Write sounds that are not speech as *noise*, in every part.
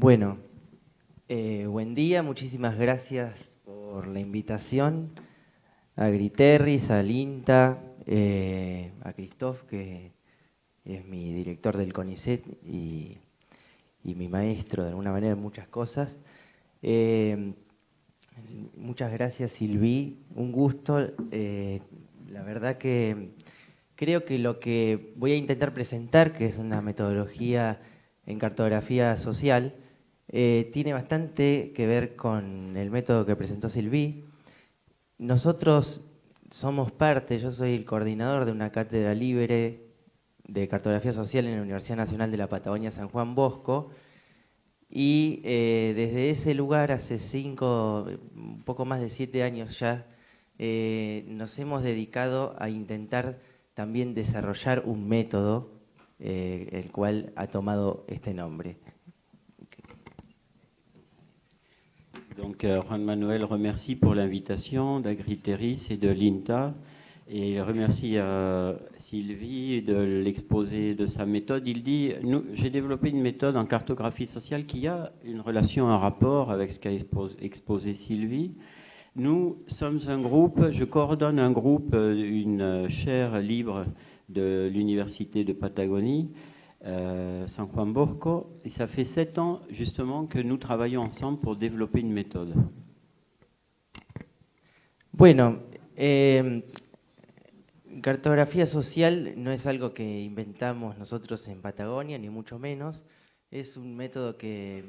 Bueno, eh, buen día, muchísimas gracias por la invitación a Griterris, a Linta, eh, a Christoph, que es mi director del CONICET y, mi maestro de alguna manera en muchas cosas. Eh, muchas gracias Silvi, un gusto. la verdad que creo que lo que voy a intentar presentar, que es una metodología en cartografía social, eh, tiene bastante que ver con el método que presentó Silvi. Nosotros somos parte, yo soy el coordinador de una cátedra libre de cartografía social en la Universidad Nacional de la Patagonia San Juan Bosco, y eh, desde ese lugar, hace cinco, un poco más de siete años ya, eh, nos hemos dedicado a intentar también desarrollar un método, el cual ha tomado este nombre. Donc euh, Juan Manuel remercie pour l'invitation d'Agriteris et de l'INTA et il remercie euh, Sylvie de l'exposé de sa méthode. Il dit, j'ai développé une méthode en cartographie sociale qui a une relation, un rapport avec ce qu'a exposé Sylvie. Nous sommes un groupe, je coordonne un groupe, euh, une chaire libre de l'Université de Patagonie, euh, San Juan Bosco, et ça fait sept ans justement que nous travaillons ensemble pour développer une méthode. Bueno, eh, cartografía social no es algo que inventamos nosotros en Patagonia, ni mucho menos. Es un método que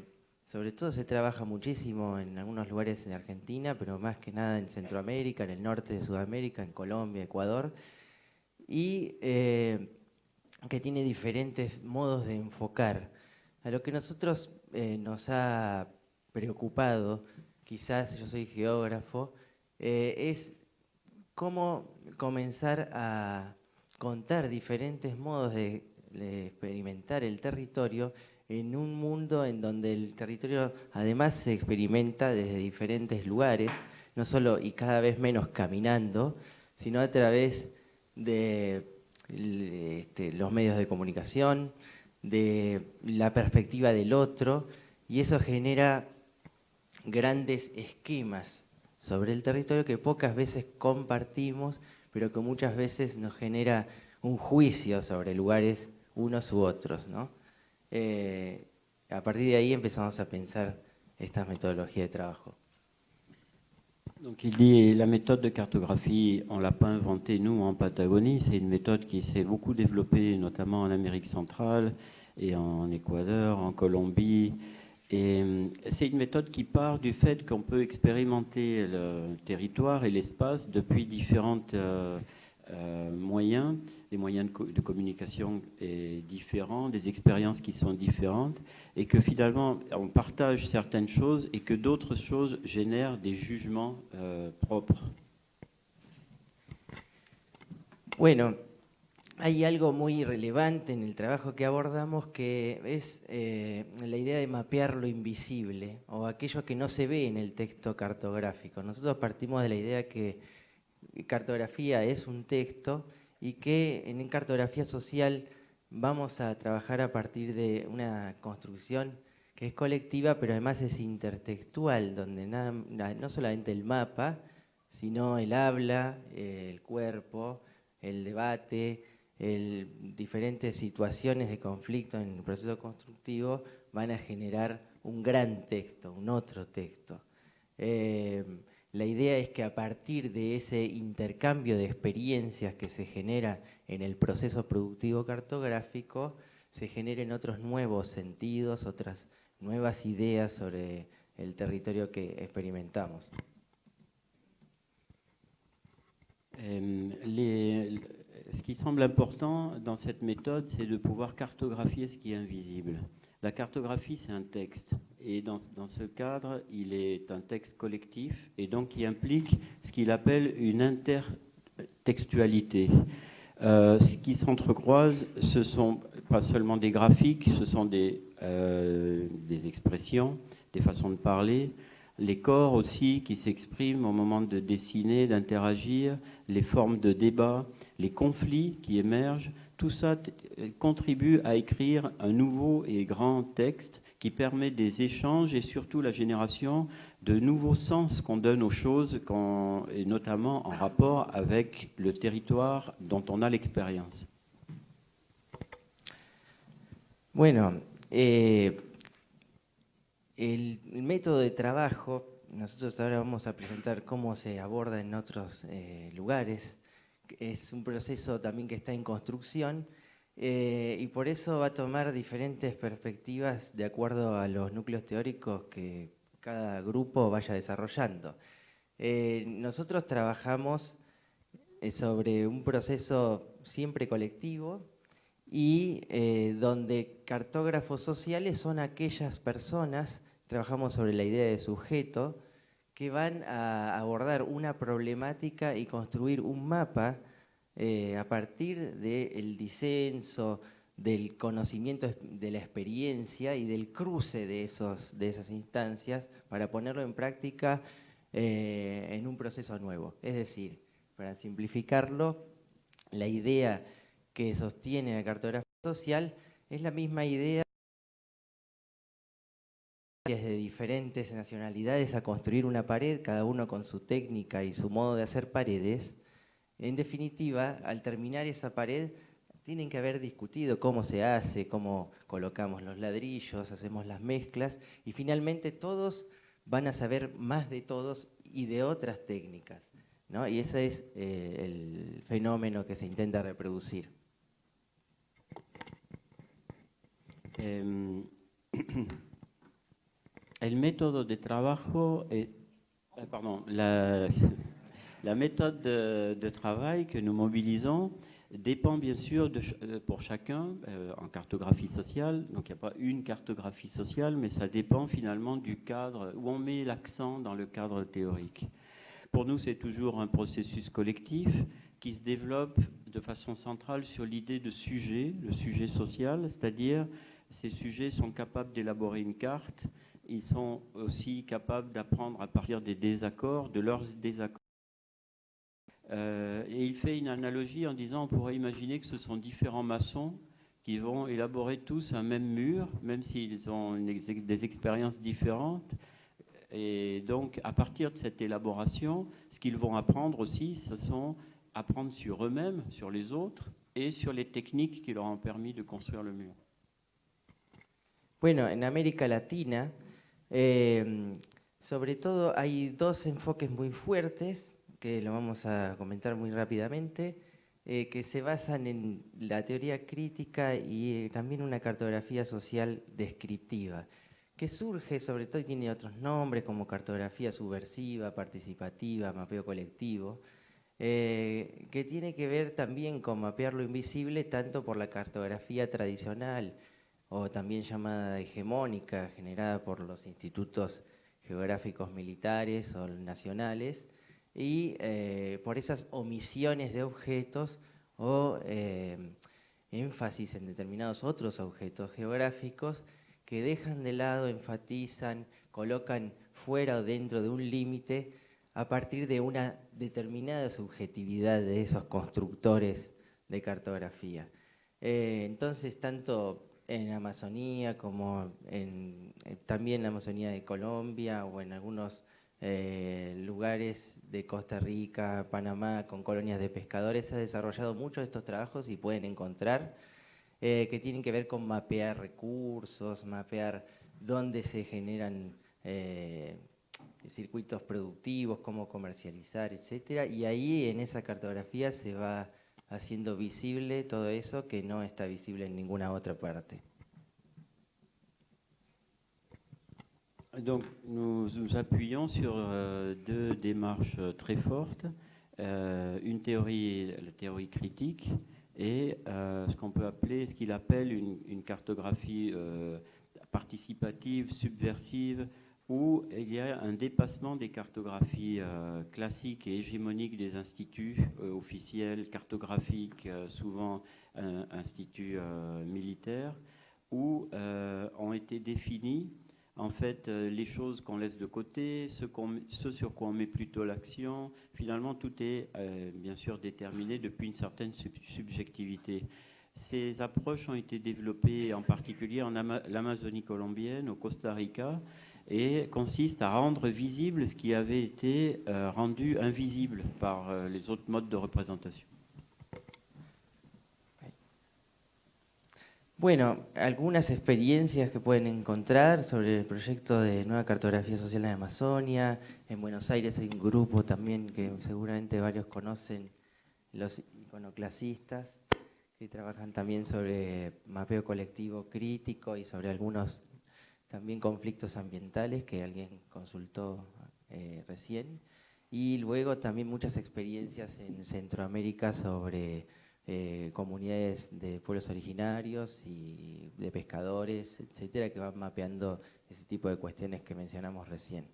sobre todo se trabaja muchísimo en algunos lugares en Argentina, pero más que nada en Centroamérica, en el norte de Sudamérica, en Colombia, Ecuador. Y eh, que tiene diferentes modos de enfocar. A lo que nosotros eh, nos ha preocupado, quizás yo soy geógrafo, eh, es cómo comenzar a contar diferentes modos de, experimentar el territorio en un mundo en donde el territorio además se experimenta desde diferentes lugares, no solo y cada vez menos caminando, sino a través de este, los medios de comunicación, de la perspectiva del otro, y eso genera grandes esquemas sobre el territorio que pocas veces compartimos, pero que muchas veces nos genera un juicio sobre lugares unos u otros. Eh, a partir de ahí empezamos a pensar estas metodologías de trabajo. Donc il dit la méthode de cartographie, on l'a pas inventée nous en Patagonie, c'est une méthode qui s'est beaucoup développée notamment en Amérique centrale et en Équateur, en Colombie. Et euh, c'est une méthode qui part du fait qu'on peut expérimenter le territoire et l'espace depuis différentes euh, euh, moyens, des moyens de, communication différents, des expériences qui sont différentes, et que finalement on partage certaines choses et que d'autres choses génèrent des jugements euh, propres. Bueno, hay algo muy relevante en el trabajo que abordamos que es eh, la idea de mapear lo invisible o aquello que no se ve en el texto cartográfico. Nosotros partimos de la idea que cartografía es un texto y que en cartografía social vamos a trabajar a partir de una construcción que es colectiva, pero además es intertextual, donde nada, no solamente el mapa, sino el habla, el cuerpo, el debate, el, diferentes situaciones de conflicto en el proceso constructivo van a generar un gran texto, un otro texto. Eh, la idea es que a partir de ese intercambio de experiencias que se genera en el proceso productivo cartográfico, se generen otros nuevos sentidos, otras nuevas ideas sobre el territorio que experimentamos. Euh, ce qui semble important dans cette méthode, c'est de pouvoir cartographier ce qui est invisible. La cartographie, c'est un texte. Et dans, ce cadre, il est un texte collectif et donc qui implique ce qu'il appelle une intertextualité. Euh, ce qui s'entrecroise, ce sont pas seulement des graphiques, ce sont euh, des expressions, des façons de parler, les corps aussi qui s'expriment au moment de dessiner, d'interagir, les formes de débat, les conflits qui émergent, tout ça contribue à écrire un nouveau et grand texte qui permet des échanges et surtout la génération de nouveaux sens qu'on donne aux choses, notamment en rapport avec le territoire dont on a l'expérience. Bueno, eh, el, método de trabajo, nosotros ahora vamos a presentar cómo se aborda en otros eh, lugares, es un proceso también que está en construcción eh, y por eso va a tomar diferentes perspectivas de acuerdo a los núcleos teóricos que cada grupo vaya desarrollando. Eh, nosotros trabajamos eh, sobre un proceso siempre colectivo y donde cartógrafos sociales son aquellas personas, trabajamos sobre la idea de sujeto, que van a abordar una problemática y construir un mapa eh, a partir del disenso, del conocimiento de la experiencia y del cruce de, esas instancias para ponerlo en práctica eh, en un proceso nuevo. Es decir, para simplificarlo, la idea que sostiene la cartografía social es la misma idea de diferentes nacionalidades a construir una pared, cada uno con su técnica y su modo de hacer paredes, en definitiva, al terminar esa pared, tienen que haber discutido cómo se hace, cómo colocamos los ladrillos, hacemos las mezclas, y finalmente todos van a saber más de todos y de otras técnicas. ¿no? Y ese es eh, el fenómeno que se intenta reproducir. Em, *clears throat* Euh, *laughs* la, méthode de, travail que nous mobilisons dépend bien sûr euh, pour chacun euh, en cartographie sociale. Donc il n'y a pas une cartographie sociale, mais ça dépend finalement du cadre où on met l'accent dans le cadre théorique. Pour nous, c'est toujours un processus collectif qui se développe de façon centrale sur l'idée de sujet, le sujet social, c'est-à-dire ces sujets sont capables d'élaborer une carte ils sont aussi capables d'apprendre à partir des désaccords, de leurs désaccords. Euh, et il fait une analogie en disant on pourrait imaginer que ce sont différents maçons qui vont élaborer tous un même mur, même s'ils ont des expériences différentes. Et donc, à partir de cette élaboration, ce qu'ils vont apprendre aussi, ce sont apprendre sur eux-mêmes, sur les autres, et sur les techniques qui leur ont permis de construire le mur. Bueno, en América Latina, Eh, sobre todo hay dos enfoques muy fuertes, que lo vamos a comentar muy rápidamente, eh, que se basan en la teoría crítica y eh, también una cartografía social descriptiva, que surge sobre todo y tiene otros nombres como cartografía subversiva, participativa, mapeo colectivo, que tiene que ver también con mapear lo invisible tanto por la cartografía tradicional, o también llamada hegemónica, generada por los institutos geográficos militares o nacionales, y eh, por esas omisiones de objetos o eh, énfasis en determinados otros objetos geográficos que dejan de lado, enfatizan, colocan fuera o dentro de un límite a partir de una determinada subjetividad de esos constructores de cartografía. Eh, entonces, tanto en Amazonía, como en, eh, también la Amazonía de Colombia o en algunos eh, lugares de Costa Rica, Panamá, con colonias de pescadores, se ha desarrollado muchos de estos trabajos y pueden encontrar eh, que tienen que ver con mapear recursos, mapear dónde se generan circuitos productivos, cómo comercializar, etc. Y ahí en esa cartografía se va haciendo visible todo eso que no está visible en ninguna otra parte. Donc nous nous appuyons sur euh, deux démarches euh, très fortes, euh, une théorie, la théorie critique, et ce qu'on peut appeler, ce qu'il appelle une, une cartographie participative, subversive, où il y a un dépassement des cartographies euh, classiques et hégémoniques des instituts euh, officiels, cartographiques, euh, souvent instituts militaires, où ont été définis en fait les choses qu'on laisse de côté, ce, sur quoi on met plutôt l'action. Finalement, tout est bien sûr déterminé depuis une certaine subjectivité. Ces approches ont été développées en particulier en l'Amazonie colombienne, au Costa Rica, et consistent à rendre visible ce qui avait été euh, rendu invisible par euh, les autres modes de représentation. Bueno, algunas experiencias que pueden encontrar sobre el proyecto de Nueva Cartografía Social en Amazonia. En Buenos Aires hay un grupo también que seguramente varios conocen, los iconoclasistas, que trabajan también sobre mapeo colectivo crítico y sobre algunos también conflictos ambientales que alguien consultó eh, recién. Y luego también muchas experiencias en Centroamérica sobre eh, comunidades de pueblos originarios y de pescadores, etcétera, que van mapeando ese tipo de cuestiones que mencionamos recién.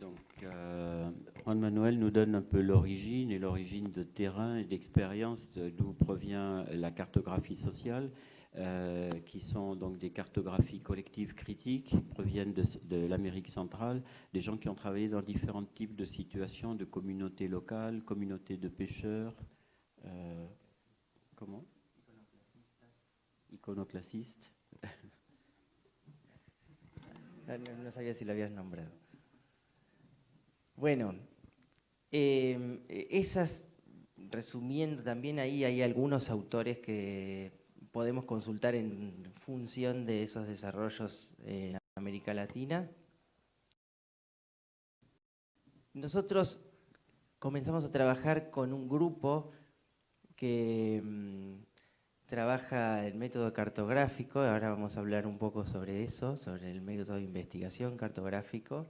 Donc, euh, Juan Manuel nous donne un peu l'origine et l'origine de terrain et d'expérience d'où provient la cartographie sociale. Euh, qui sont donc des cartographies collectives critiques, qui proviennent de, l'Amérique centrale, des gens qui ont travaillé dans différents types de situations, de communautés locales, communautés de pêcheurs. Euh, comment? Iconoclasistes. *laughs* no, no, sabía si lo habías nombrado. Bueno, eh, esas, resumiendo también ahí hay algunos autores que podemos consultar en función de esos desarrollos en América Latina. Nosotros comenzamos a trabajar con un grupo que mm, trabaja el método cartográfico, ahora vamos a hablar un poco sobre eso, sobre el método de investigación cartográfico,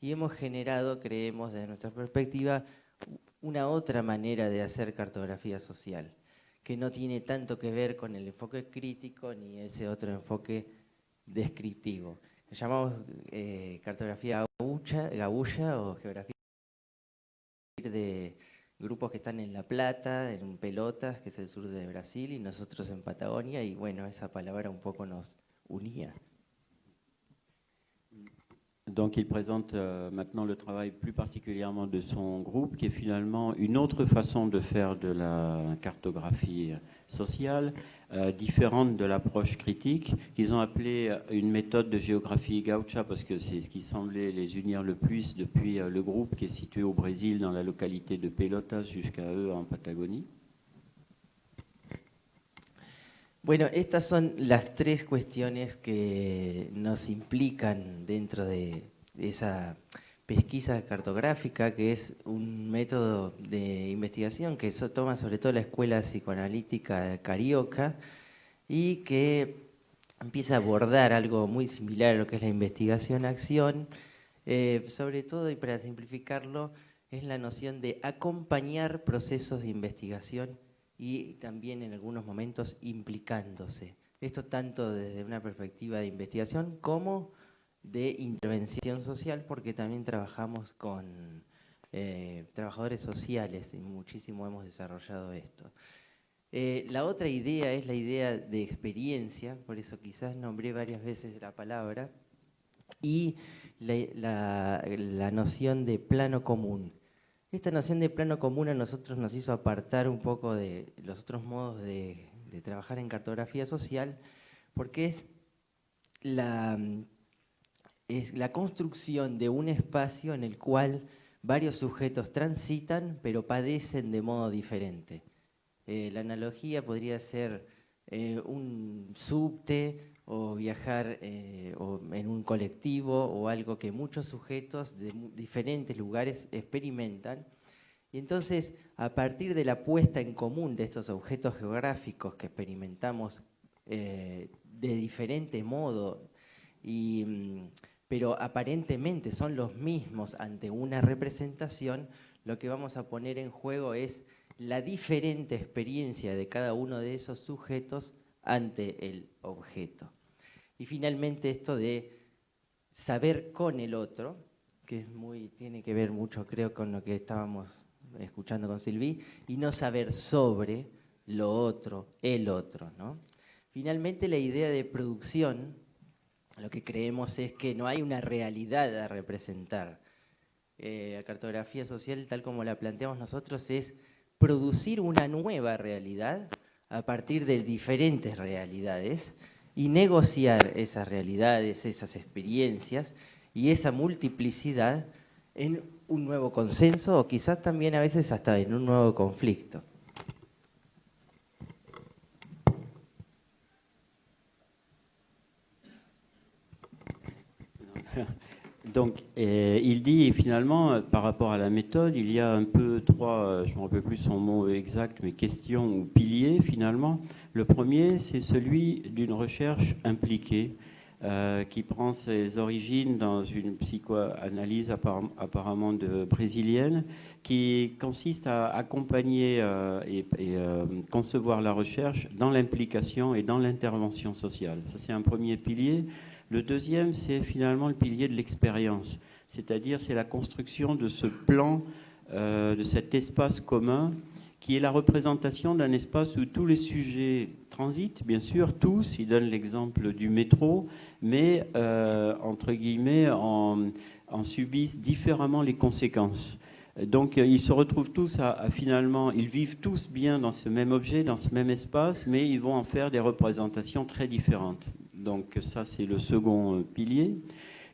y hemos generado, creemos desde nuestra perspectiva, una otra manera de hacer cartografía social que no tiene tanto que ver con el enfoque crítico ni ese otro enfoque descriptivo. Le llamamos eh, cartografía gabulla o geografía de grupos que están en La Plata, en Pelotas, que es el sur de Brasil, y nosotros en Patagonia, y bueno, esa palabra un poco nos unía. Donc il présente euh, maintenant le travail plus particulièrement de son groupe, qui est finalement une autre façon de faire de la cartographie sociale, euh, différente de l'approche critique, qu'ils ont appelée une méthode de géographie gaucha, parce que c'est ce qui semblait les unir le plus depuis euh, le groupe qui est situé au Brésil, dans la localité de Pelotas, jusqu'à eux en Patagonie. Bueno, estas son las tres cuestiones que nos implican dentro de esa pesquisa cartográfica, que es un método de investigación que toma sobre todo la escuela psicoanalítica carioca y que empieza a abordar algo muy similar a lo que es la investigación-acción, eh, sobre todo, y para simplificarlo, es la noción de acompañar procesos de investigación y también en algunos momentos implicándose. Esto tanto desde una perspectiva de investigación como de intervención social, porque también trabajamos con eh, trabajadores sociales y muchísimo hemos desarrollado esto. Eh, la otra idea es la idea de experiencia, por eso quizás nombré varias veces la palabra, y la noción de plano común. Esta noción de plano común a nosotros nos hizo apartar un poco de los otros modos de, trabajar en cartografía social, porque es la, es la construcción de un espacio en el cual varios sujetos transitan, pero padecen de modo diferente. Eh, la analogía podría ser eh, un subte o viajar eh, en un colectivo o algo que muchos sujetos de diferentes lugares experimentan. Y entonces, a partir de la puesta en común de estos objetos geográficos que experimentamos eh, de diferente modo, mm, pero aparentemente son los mismos ante una representación, lo que vamos a poner en juego es la diferente experiencia de cada uno de esos sujetos ante el objeto. Y finalmente esto de saber con el otro, que es muy, tiene que ver mucho creo con lo que estábamos escuchando con Silvi, y no saber sobre lo otro, el otro. ¿no? Finalmente la idea de producción, lo que creemos es que no hay una realidad a representar. Eh, la cartografía social, tal como la planteamos nosotros, es producir una nueva realidad a partir de diferentes realidades y negociar esas realidades, esas experiencias y esa multiplicidad en un nuevo consenso o quizás también a veces hasta en un nuevo conflicto. Donc, euh, il dit finalement, euh, par rapport à la méthode, il y a un peu trois, euh, je ne me rappelle plus son mot exact, mais questions ou piliers finalement. Le premier, c'est celui d'une recherche impliquée. qui prend ses origines dans une psychoanalyse apparemment brésilienne, qui consiste à accompagner et concevoir la recherche dans l'implication et dans l'intervention sociale. Ça, c'est un premier pilier. Le deuxième, c'est finalement le pilier de l'expérience, c'est-à-dire c'est la construction de ce plan, euh, de cet espace commun, qui est la représentation d'un espace où tous les sujets transitent, bien sûr, tous. Il donne l'exemple du métro, mais, euh, entre guillemets, en, subissent différemment les conséquences. Donc ils se retrouvent tous à, finalement, ils vivent tous bien dans ce même objet, dans ce même espace, mais ils vont en faire des représentations très différentes. Donc ça, c'est le second euh, pilier.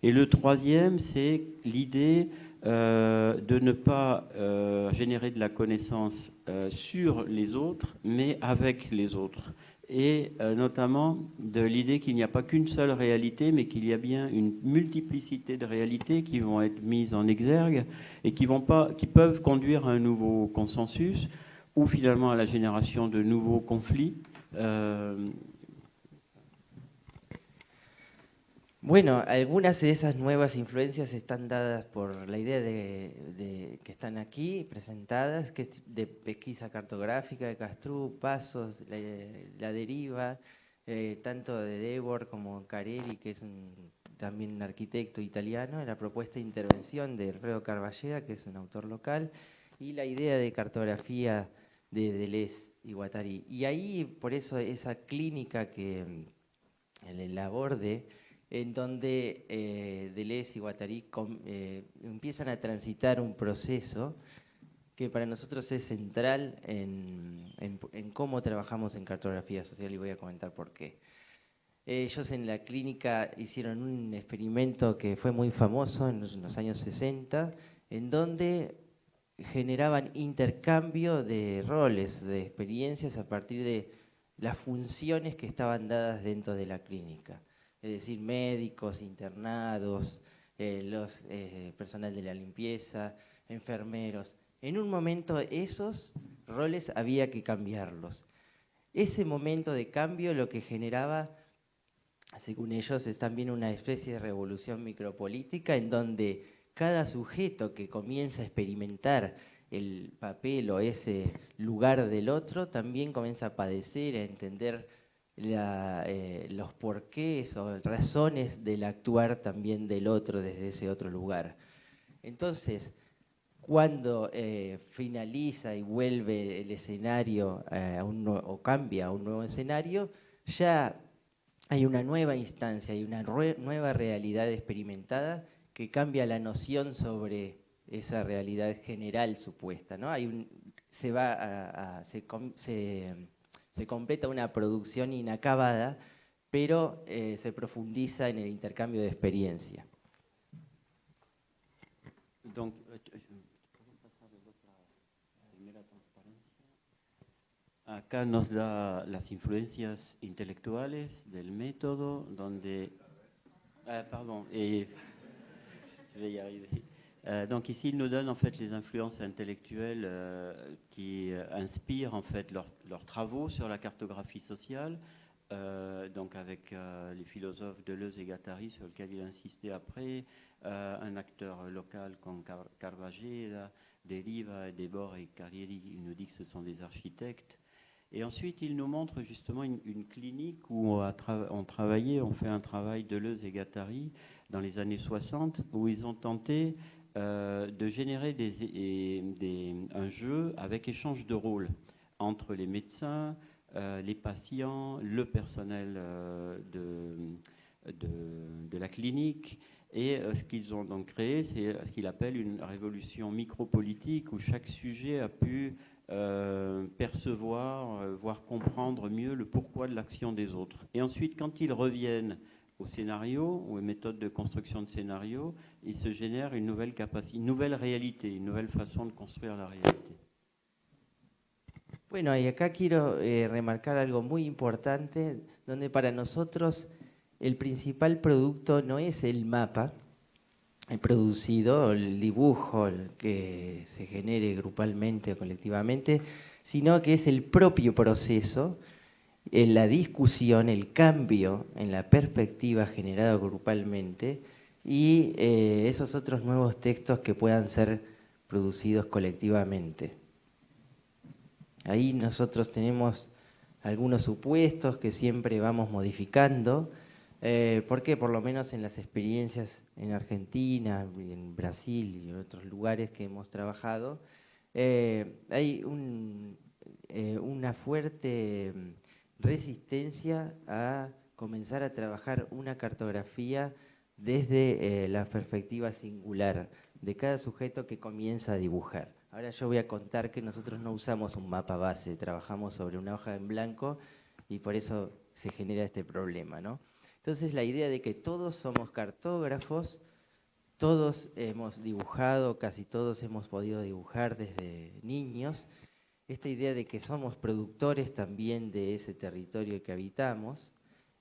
Et le troisième, c'est l'idée euh, de ne pas euh, générer de la connaissance sur les autres, mais avec les autres. Et notamment de l'idée qu'il n'y a pas qu'une seule réalité, mais qu'il y a bien une multiplicité de réalités qui vont être mises en exergue et qui, vont pas, qui peuvent conduire à un nouveau consensus ou finalement à la génération de nouveaux conflits. Bueno, algunas de esas nuevas influencias están dadas por la idea de, que están aquí presentadas, que es de pesquisa cartográfica de Castrú, Pasos, la, deriva, eh, tanto de Debord como Carelli, que es también un arquitecto italiano, la propuesta de intervención de Alfredo Carballeda, que es un autor local, y la idea de cartografía de Deleuze y Guattari. Y ahí, por eso, esa clínica que el, el aborde en donde eh, Deleuze y Guattari eh, empiezan a transitar un proceso que para nosotros es central en, cómo trabajamos en cartografía social y voy a comentar por qué. Ellos en la clínica hicieron un experimento que fue muy famoso en los años 60, en donde generaban intercambio de roles, de experiencias a partir de las funciones que estaban dadas dentro de la clínica es decir, médicos, internados, eh, los eh, personal de la limpieza, enfermeros. En un momento esos roles había que cambiarlos. Ese momento de cambio lo que generaba, según ellos, es también una especie de revolución micropolítica en donde cada sujeto que comienza a experimentar el papel o ese lugar del otro también comienza a padecer, a entender eh, los porqués o razones del actuar también del otro desde ese otro lugar. Entonces, cuando eh, finaliza y vuelve el escenario eh, o cambia a un nuevo escenario, ya hay una nueva instancia, hay una nueva realidad experimentada que cambia la noción sobre esa realidad general supuesta. ¿no? Hay un, se va a, se completa una producción inacabada, pero eh, se profundiza en el intercambio de experiencia. Donc, Acá nos da las influencias intelectuales del método, donde... Ah, pardon, et *laughs* Euh, donc ici, il nous donne en fait les influences intellectuelles euh, qui euh, inspirent en fait leurs travaux sur la cartographie sociale. donc avec les philosophes Deleuze et Gattari sur lesquels il a insisté après, un acteur local comme Car Carvajal, Deriva, Debord et Carrieri, il nous dit que ce sont des architectes. Et ensuite, il nous montre justement une, clinique où on, a on travaillé, on fait un travail Deleuze et Gattari dans les années 60, où ils ont tenté euh, de générer un jeu avec échange de rôles entre les médecins, euh, les patients, le personnel euh, de, la clinique. Et ce qu'ils ont donc créé, c'est ce qu'il appelle une révolution micropolitique où chaque sujet a pu percevoir, voire comprendre mieux le pourquoi de l'action des autres. Et ensuite, quand ils reviennent au scénario, aux méthodes de construction de scénario, il se génère une nouvelle capacité, une nouvelle réalité, une nouvelle façon de construire la réalité. Bueno, y acá quiero eh, remarcar algo muy importante, donde para nosotros el principal producto no es el mapa producido, el dibujo que se genere grupalmente o colectivamente, sino que es el propio proceso, la discusión, el cambio en la perspectiva generado grupalmente y eh, esos otros nuevos textos que puedan ser producidos colectivamente. Ahí nosotros tenemos algunos supuestos que siempre vamos modificando, eh, porque por lo menos en las experiencias en Argentina, en Brasil y en otros lugares que hemos trabajado, eh, hay una fuerte resistencia a comenzar a trabajar una cartografía desde la perspectiva singular de cada sujeto que comienza a dibujar. Ahora yo voy a contar que nosotros no usamos un mapa base, trabajamos sobre una hoja en blanco y por eso se genera este problema. ¿no? Entonces la idea de que todos somos cartógrafos, todos hemos dibujado, casi todos hemos podido dibujar desde niños, esta idea de que somos productores también de ese territorio que habitamos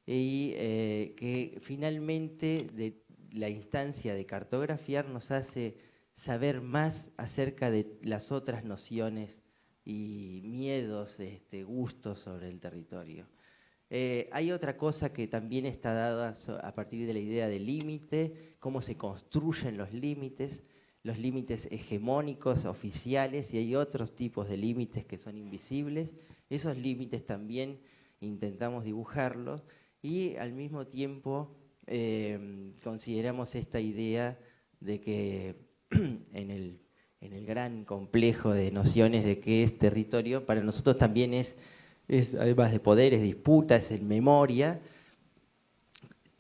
y eh, que finalmente de la instancia de cartografiar nos hace saber más acerca de las otras nociones y miedos, este, gustos sobre el territorio. Eh, hay otra cosa que también está dada a partir de la idea del límite, cómo se construyen los límites, los límites hegemónicos, oficiales, y hay otros tipos de límites que son invisibles. Esos límites también intentamos dibujarlos y al mismo tiempo eh, consideramos esta idea de que *clears throat* en el, en el gran complejo de nociones de qué es territorio, para nosotros también es, es además de poderes, disputas, es memoria,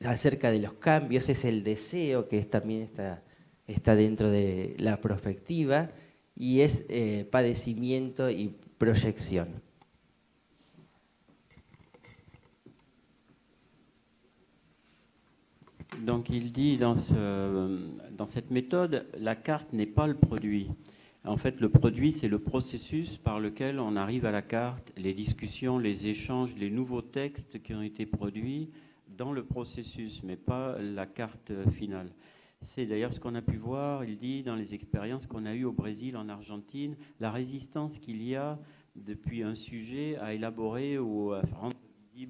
acerca de los cambios, es el deseo que es, también está, está dentro de la perspectiva y es eh, padecimiento y proyección. Donc il dit dans cette méthode, la carte n'est pas le produit. En fait, le produit, c'est le processus par lequel on arrive à la carte, les discussions, les échanges, les nouveaux textes qui ont été produits dans le processus, mais pas la carte finale. C'est d'ailleurs ce qu'on a pu voir, il dit, dans les expériences qu'on a eues au Brésil, en Argentine, la résistance qu'il y a depuis un sujet à élaborer ou à rendre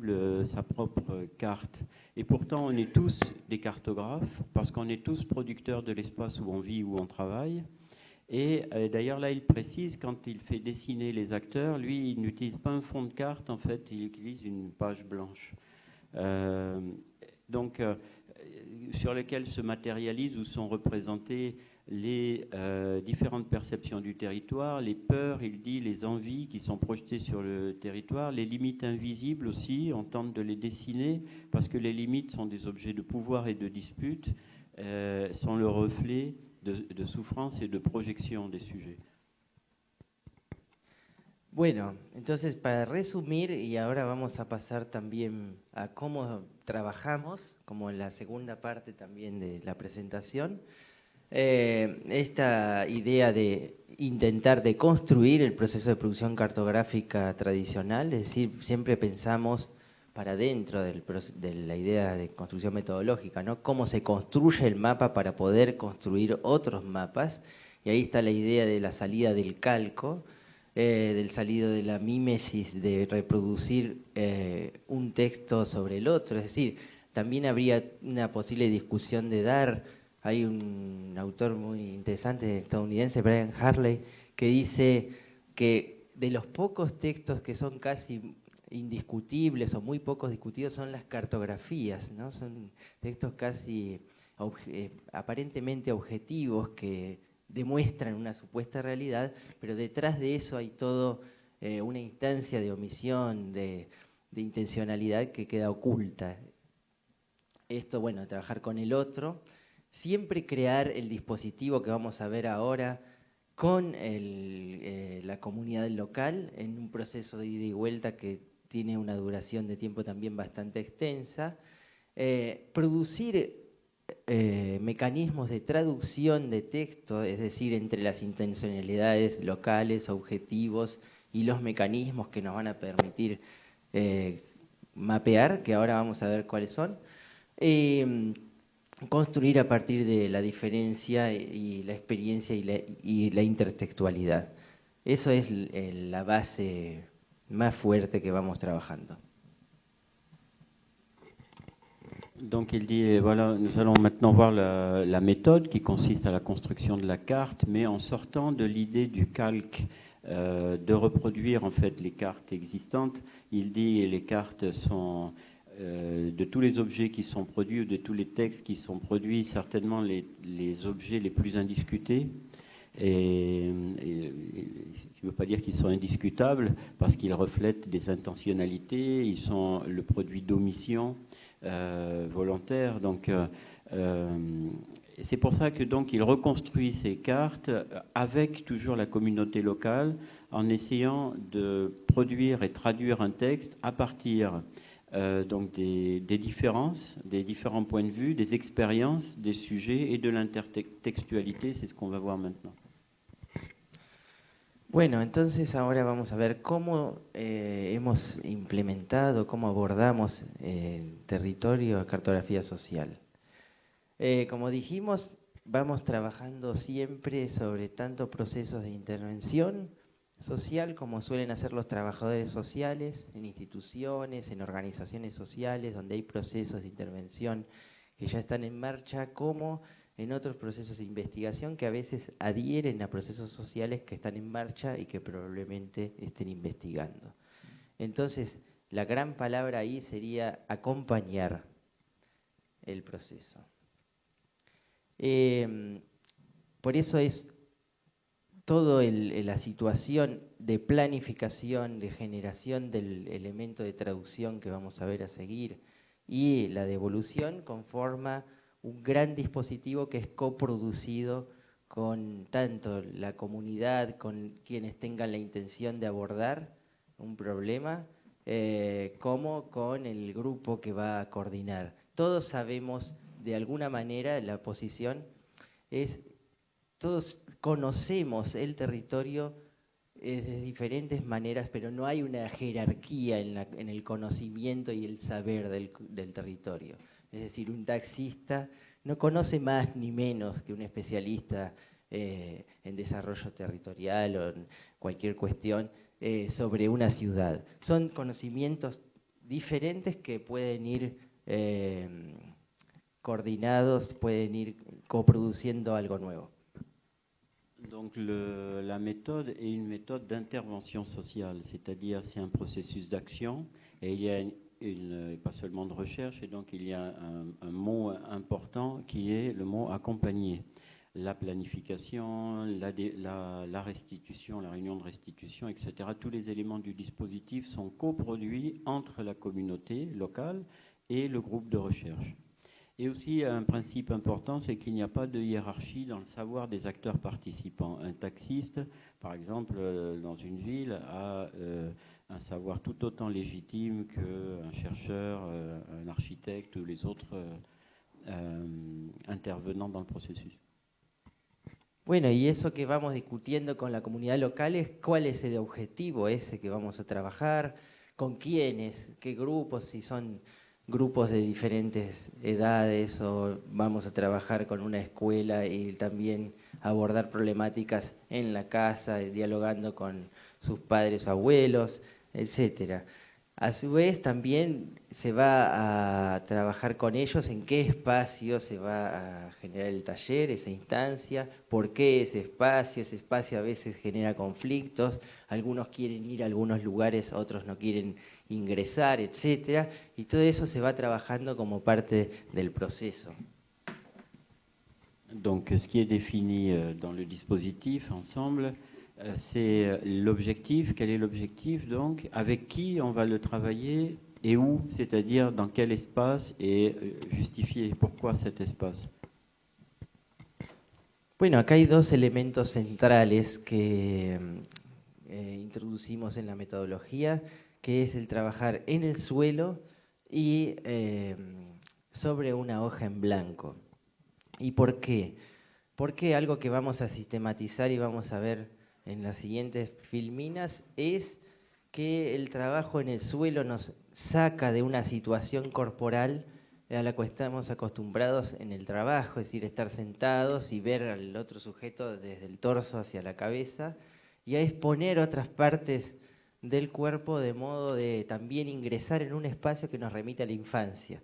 euh, sa propre carte. Et pourtant, on est tous des cartographes, parce qu'on est tous producteurs de l'espace où on vit, où on travaille. Et euh, d'ailleurs, là, il précise, quand il fait dessiner les acteurs, lui, il n'utilise pas un fond de carte, en fait, il utilise une page blanche. Euh, donc, sur lequel se matérialisent ou sont représentés les euh, différentes perceptions du territoire, les peurs, il dit, les envies qui sont projetées sur le territoire, les limites invisibles aussi, on tente de les dessiner parce que les limites sont des objets de pouvoir et de dispute, euh, sont le reflet de, de, souffrance et de projection des sujets. Bueno, entonces para resumir, y ahora vamos a pasar también a cómo trabajamos, como en la segunda parte también de la presentación, Eh, esta idea de intentar de construir el proceso de producción cartográfica tradicional, es decir, siempre pensamos para dentro de la idea de construcción metodológica, ¿no? Cómo se construye el mapa para poder construir otros mapas, y ahí está la idea de la salida del calco, eh, del salido de la mímesis, de reproducir eh, un texto sobre el otro, es decir, también habría una posible discusión de dar hay un autor muy interesante estadounidense, Brian Harley, que dice que de los pocos textos que son casi indiscutibles o muy pocos discutidos son las cartografías, ¿no? Son textos casi eh, aparentemente objetivos que demuestran una supuesta realidad, pero detrás de eso hay todo eh, una instancia de omisión, de, intencionalidad que queda oculta. Esto, bueno, trabajar con el otro, siempre crear el dispositivo que vamos a ver ahora con eh, la comunidad local en un proceso de ida y vuelta que tiene una duración de tiempo también bastante extensa, eh, producir eh, mecanismos de traducción de texto, es decir, entre las intencionalidades locales, objetivos y los mecanismos que nos van a permitir mapear, que ahora vamos a ver cuáles son, construir a partir de la diferencia y la experiencia y la, intertextualidad. Eso es la base más fuerte que vamos trabajando. Donc il dit, voilà, nous allons maintenant voir la, méthode qui consiste à la construction de la carte, mais en sortant de l'idée du calque, euh, de reproduire en fait les cartes existantes. Il dit les cartes sont euh, de tous les objets qui sont produits ou de tous les textes qui sont produits, certainement les, objets les plus indiscutés. Et, je ne veux pas dire qu'ils sont indiscutables parce qu'ils reflètent des intentionnalités, ils sont le produit d'omission euh, volontaire. Donc, euh, c'est pour ça que donc il reconstruit ces cartes avec toujours la communauté locale en essayant de produire et traduire un texte à partir euh, donc des, différences, des différents points de vue, des expériences, des sujets et de l'intertextualité. C'est ce qu'on va voir maintenant. Bueno, entonces ahora vamos a ver cómo eh, hemos implementado, cómo abordamos el territorio de cartografía social. Eh, como dijimos, vamos trabajando siempre sobre tanto procesos de intervención social como suelen hacer los trabajadores sociales en instituciones, en organizaciones sociales donde hay procesos de intervención que ya están en marcha, como en otros procesos de investigación que a veces adhieren a procesos sociales que están en marcha y que probablemente estén investigando. Entonces, la gran palabra ahí sería acompañar el proceso. Eh, por eso es toda la situación de planificación, de generación del elemento de traducción que vamos a ver a seguir y la devolución conforma un gran dispositivo que es coproducido con tanto la comunidad, con quienes tengan la intención de abordar un problema, eh, como con el grupo que va a coordinar. Todos sabemos de alguna manera la posición es todos conocemos el territorio de diferentes maneras, pero no hay una jerarquía en, el conocimiento y el saber del, territorio. Es decir, un taxista no conoce más ni menos que un especialista eh, en desarrollo territorial o en cualquier cuestión eh, sobre una ciudad. Son conocimientos diferentes que pueden ir coordinados, pueden ir coproduciendo algo nuevo. Donc la méthode est une méthode d'intervention sociale, c'est-à-dire c'est un processus d'action et il y a une, pas seulement de recherche, et donc il y a un, mot important qui est le mot accompagner. La planification, la, la, restitution, la réunion de restitution, etc. Tous les éléments du dispositif sont coproduits entre la communauté locale et le groupe de recherche. Et aussi, un principe important, c'est qu'il n'y a pas de hiérarchie dans le savoir des acteurs participants. Un taxiste, par exemple, euh, dans une ville, a euh, un savoir tout autant légitime qu'un chercheur, euh, un architecte ou les autres intervenants dans le processus. Bueno, y eso que vamos discutiendo con la comunidad local es cuál es el objetivo ese que vamos a trabajar, con quiénes, qué grupos, si son grupos de diferentes edades o vamos a trabajar con una escuela y también abordar problemáticas en la casa, dialogando con sus padres o abuelos, etcétera. A su vez también se va a trabajar con ellos en qué espacio se va a generar el taller, esa instancia, por qué ese espacio, ese espacio a veces genera conflictos, algunos quieren ir a algunos lugares, otros no quieren ingresar, etcétera, y todo eso se va trabajando como parte del proceso. Donc ce qui est euh, dans le dispositif ensemble, c'est euh, l'objectif. Quel est l'objectif donc Avec qui on va le travailler et où C'est-à-dire dans quel espace et justifier pourquoi cet espace Bueno, acá hay dos elementos centrales que eh, introducimos en la metodología, que es el trabajar en el suelo y eh, sobre una hoja en blanco. ¿Y por qué? Porque algo que vamos a sistematizar y vamos a ver en las siguientes filminas es que el trabajo en el suelo nos saca de una situación corporal a la que estamos acostumbrados en el trabajo, es decir, estar sentados y ver al otro sujeto desde el torso hacia la cabeza, y a exponer otras partes del cuerpo de modo de también ingresar en un espacio que nos remite a la infancia.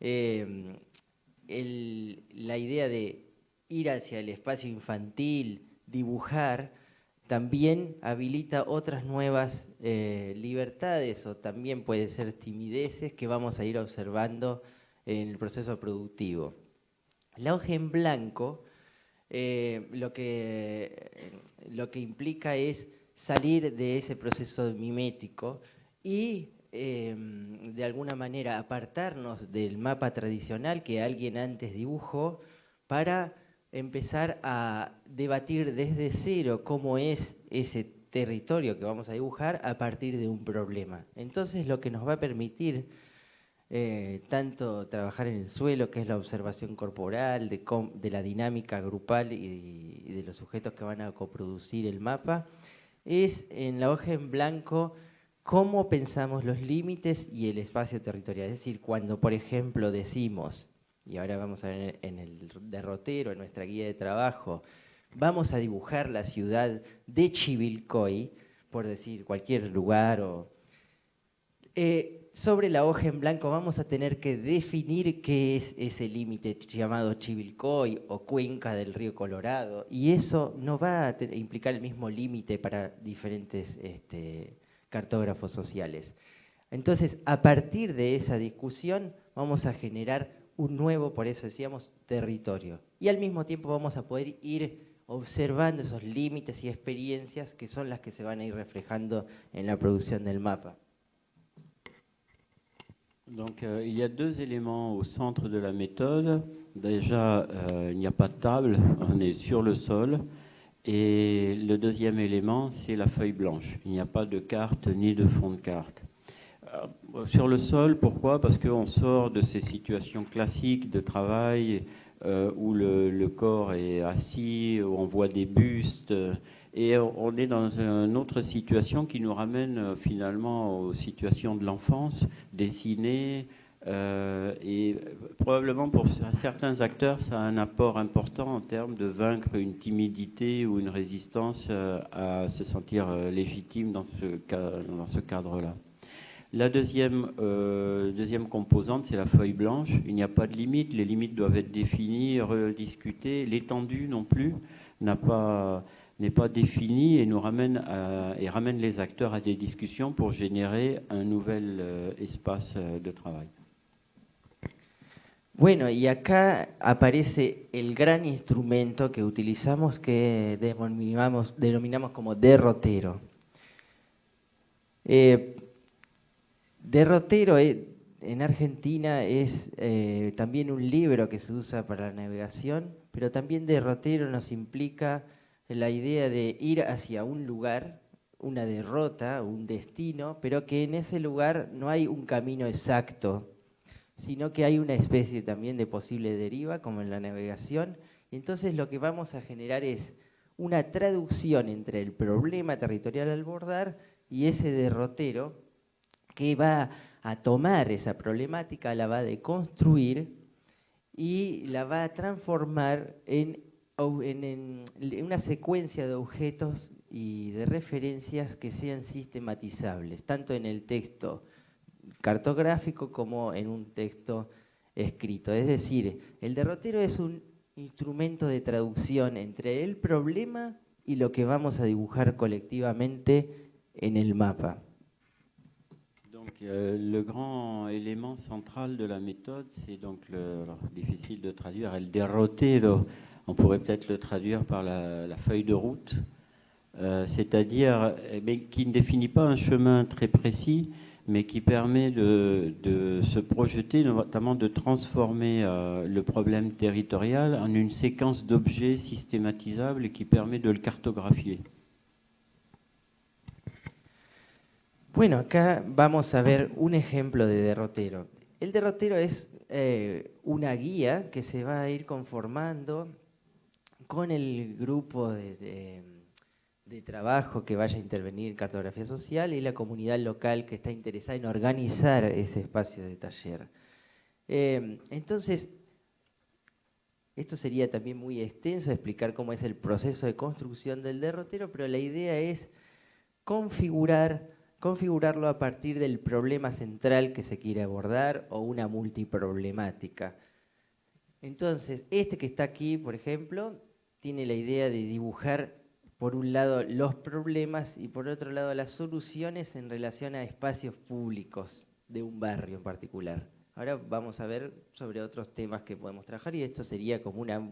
Em, la idea de ir hacia el espacio infantil, dibujar, también habilita otras nuevas eh, libertades o también puede ser timideces que vamos a ir observando en el proceso productivo. La hoja en blanco eh, lo, que, lo que implica es salir de ese proceso mimético y em, de alguna manera apartarnos del mapa tradicional que alguien antes dibujó para empezar a debatir desde cero cómo es ese territorio que vamos a dibujar a partir de un problema. Entonces lo que nos va a permitir eh, tanto trabajar en el suelo, que es la observación corporal, de, la dinámica grupal y, de los sujetos que van a coproducir el mapa, es en la hoja en blanco cómo pensamos los límites y el espacio territorial. Es decir, cuando por ejemplo decimos y ahora vamos a ver en el derrotero, en nuestra guía de trabajo, vamos a dibujar la ciudad de Chivilcoy, por decir cualquier lugar, o, eh, sobre la hoja en blanco vamos a tener que definir qué es ese límite llamado Chivilcoy o cuenca del río Colorado, y eso no va a implicar el mismo límite para diferentes este, cartógrafos sociales. Entonces, a partir de esa discusión, vamos a generar un nuevo, por eso decíamos, territorio. Y al mismo tiempo vamos a poder ir observando esos límites y experiencias que son las que se van a ir reflejando en la producción del mapa. Donc euh, il y a deux éléments au centre de la méthode. Déjà, euh, il n'y a pas de table, on est sur le sol. Et le deuxième élément, c'est la feuille blanche. Il n'y a pas de carte ni de fond de carte. Euh, sur le sol, pourquoi? Parce qu'on sort de ces situations classiques de travail euh, où le, corps est assis, où on voit des bustes, et on est dans une autre situation qui nous ramène euh, finalement aux situations de l'enfance, dessinées, et probablement pour certains acteurs, ça a un apport important en termes de vaincre une timidité ou une résistance à se sentir légitime dans ce cadre-là. La deuxième, euh, deuxième composante, c'est la feuille blanche. Il n'y a pas de limite, les limites doivent être définies, rediscutées. L'étendue non plus n'est pas, pas définie et nous ramène, et ramène les acteurs à des discussions pour générer un nouvel euh, espace euh, de travail. Bueno, y acá aparece el gran instrumento que utilizamos que denominamos, denominamos como derrotero. Eh, Derrotero eh, en Argentina es eh, también un libro que se usa para la navegación, pero también derrotero nos implica la idea de ir hacia un lugar, una derrota, un destino, pero que en ese lugar no hay un camino exacto, sino que hay una especie también de posible deriva, como en la navegación. Entonces lo que vamos a generar es una traducción entre el problema territorial al bordar y ese derrotero que va a tomar esa problemática, la va a deconstruir y la va a transformar en, una secuencia de objetos y de referencias que sean sistematizables, tanto en el texto cartográfico como en un texto escrito. Es decir, el derrotero es un instrumento de traducción entre el problema y lo que vamos a dibujar colectivamente en el mapa. Euh, le grand élément central de la méthode, c'est donc, le, difficile de traduire, elle déroter, on pourrait peut-être le traduire par la, feuille de route, euh, c'est-à-dire eh qui ne définit pas un chemin très précis, mais qui permet de, se projeter, notamment de transformer euh, le problème territorial en une séquence d'objets systématisables qui permet de le cartographier. Bueno, acá vamos a ver un ejemplo de derrotero. El derrotero es eh, una guía que se va a ir conformando con el grupo de, trabajo que vaya a intervenir cartografía social y la comunidad local que está interesada en organizar ese espacio de taller. Eh, entonces, esto sería también muy extenso explicar cómo es el proceso de construcción del derrotero, pero la idea es configurar configurarlo a partir del problema central que se quiere abordar o una multiproblemática. Entonces, este que está aquí, por ejemplo, tiene la idea de dibujar por un lado los problemas y por otro lado las soluciones en relación a espacios públicos de un barrio en particular. Ahora vamos a ver sobre otros temas que podemos trabajar y esto sería como una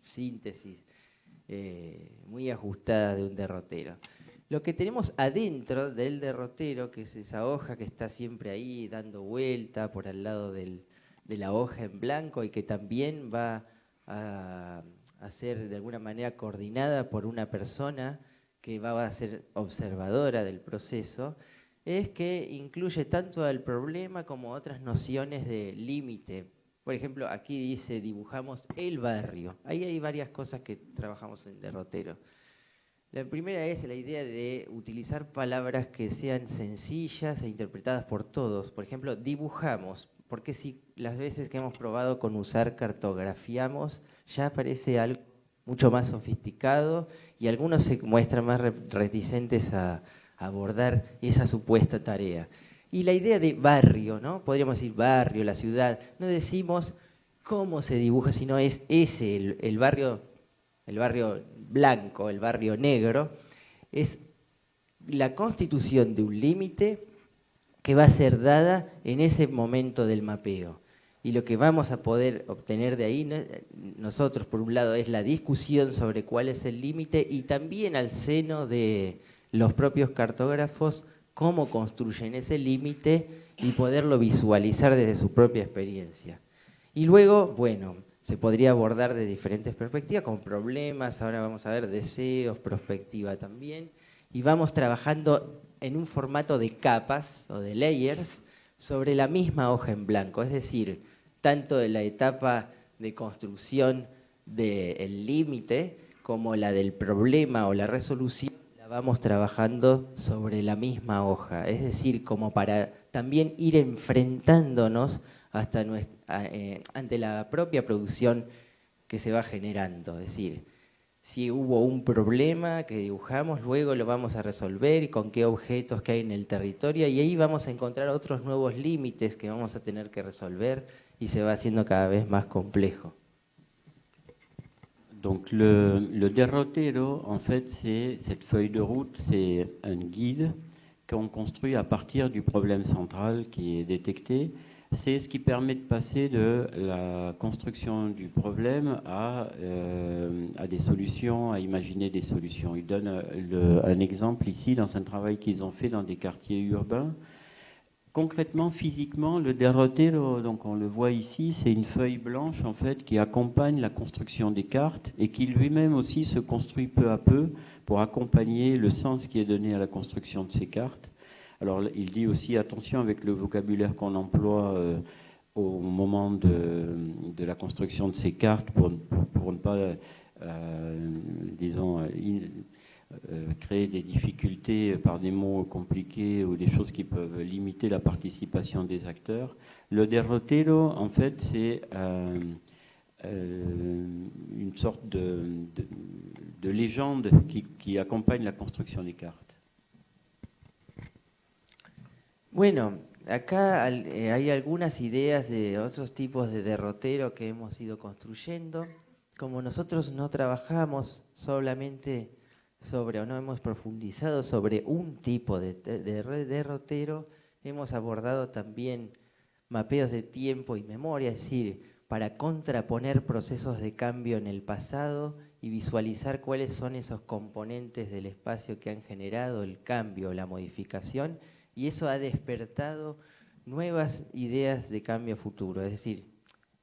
síntesis eh, muy ajustada de un derrotero. Lo que tenemos adentro del derrotero, que es esa hoja que está siempre ahí dando vuelta por al lado de la hoja en blanco y que también va a, ser de alguna manera coordinada por una persona que va a ser observadora del proceso, es que incluye tanto al problema como otras nociones de límite. Por ejemplo, aquí dice dibujamos el barrio. Ahí hay varias cosas que trabajamos en derrotero. La primera es la idea de utilizar palabras que sean sencillas e interpretadas por todos. Por ejemplo, dibujamos, porque si las veces que hemos probado con usar cartografiamos, ya parece algo mucho más sofisticado y algunos se muestran más reticentes a abordar esa supuesta tarea. Y la idea de barrio, ¿no? Podríamos decir barrio, la ciudad. No decimos cómo se dibuja, sino es ese, el, el barrio, el barrio blanco, el barrio negro, es la constitución de un límite que va a ser dada en ese momento del mapeo. Y lo que vamos a poder obtener de ahí, nosotros por un lado, es la discusión sobre cuál es el límite y también al seno de los propios cartógrafos cómo construyen ese límite y poderlo visualizar desde su propia experiencia. Y luego, bueno, se podría abordar de diferentes perspectivas, con problemas, ahora vamos a ver deseos, perspectiva también, y vamos trabajando en un formato de capas o de layers sobre la misma hoja en blanco, es decir, tanto de la etapa de construcción del límite como la del problema o la resolución, la vamos trabajando sobre la misma hoja, es decir, como para también ir enfrentándonos hasta eh, ante la propia producción que se va generando. Es decir, si hubo un problema que dibujamos, luego lo vamos a resolver y con qué objetos que hay en el territorio y ahí vamos a encontrar otros nuevos límites que vamos a tener que resolver y se va haciendo cada vez más complejo. Donc le, le derrotero, en fait, c'est cette feuille de route, c'est un guide qu'on construit à partir du problème central qui est détecté c'est ce qui permet de passer de la construction du problème à, euh, des solutions, à imaginer des solutions. Il donne un exemple ici dans un travail qu'ils ont fait dans des quartiers urbains. Concrètement, physiquement, le derrotero, donc on le voit ici, c'est une feuille blanche en fait qui accompagne la construction des cartes et qui lui-même aussi se construit peu à peu pour accompagner le sens qui est donné à la construction de ces cartes. Alors il dit aussi attention avec le vocabulaire qu'on emploie euh, au moment de, la construction de ces cartes pour, ne pas, euh, disons, euh, créer des difficultés par des mots compliqués ou des choses qui peuvent limiter la participation des acteurs. Le derrotero, en fait, c'est une sorte de, légende qui accompagne la construction des cartes. Bueno, acá eh, hay algunas ideas de otros tipos de derrotero que hemos ido construyendo. Como nosotros no trabajamos solamente sobre, o no hemos profundizado sobre un tipo de, derrotero, hemos abordado también mapeos de tiempo y memoria, es decir, para contraponer procesos de cambio en el pasado y visualizar cuáles son esos componentes del espacio que han generado el cambio, la modificación, y eso ha despertado nuevas ideas de cambio futuro. Es decir,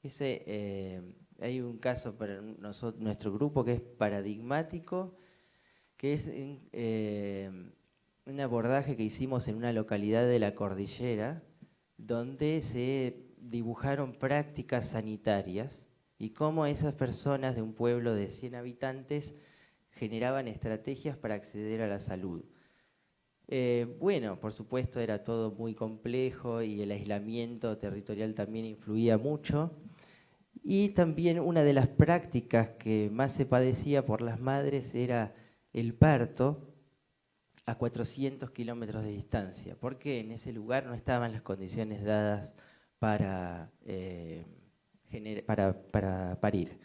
ese, eh, hay un caso para nuestro grupo que es paradigmático, que es eh, un abordaje que hicimos en una localidad de la cordillera, donde se dibujaron prácticas sanitarias y cómo esas personas de un pueblo de 100 habitantes generaban estrategias para acceder a la salud. Eh, bueno, por supuesto era todo muy complejo y el aislamiento territorial también influía mucho. Y también una de las prácticas que más se padecía por las madres era el parto a 400 kilómetros de distancia, porque en ese lugar no estaban las condiciones dadas para, eh, para parir.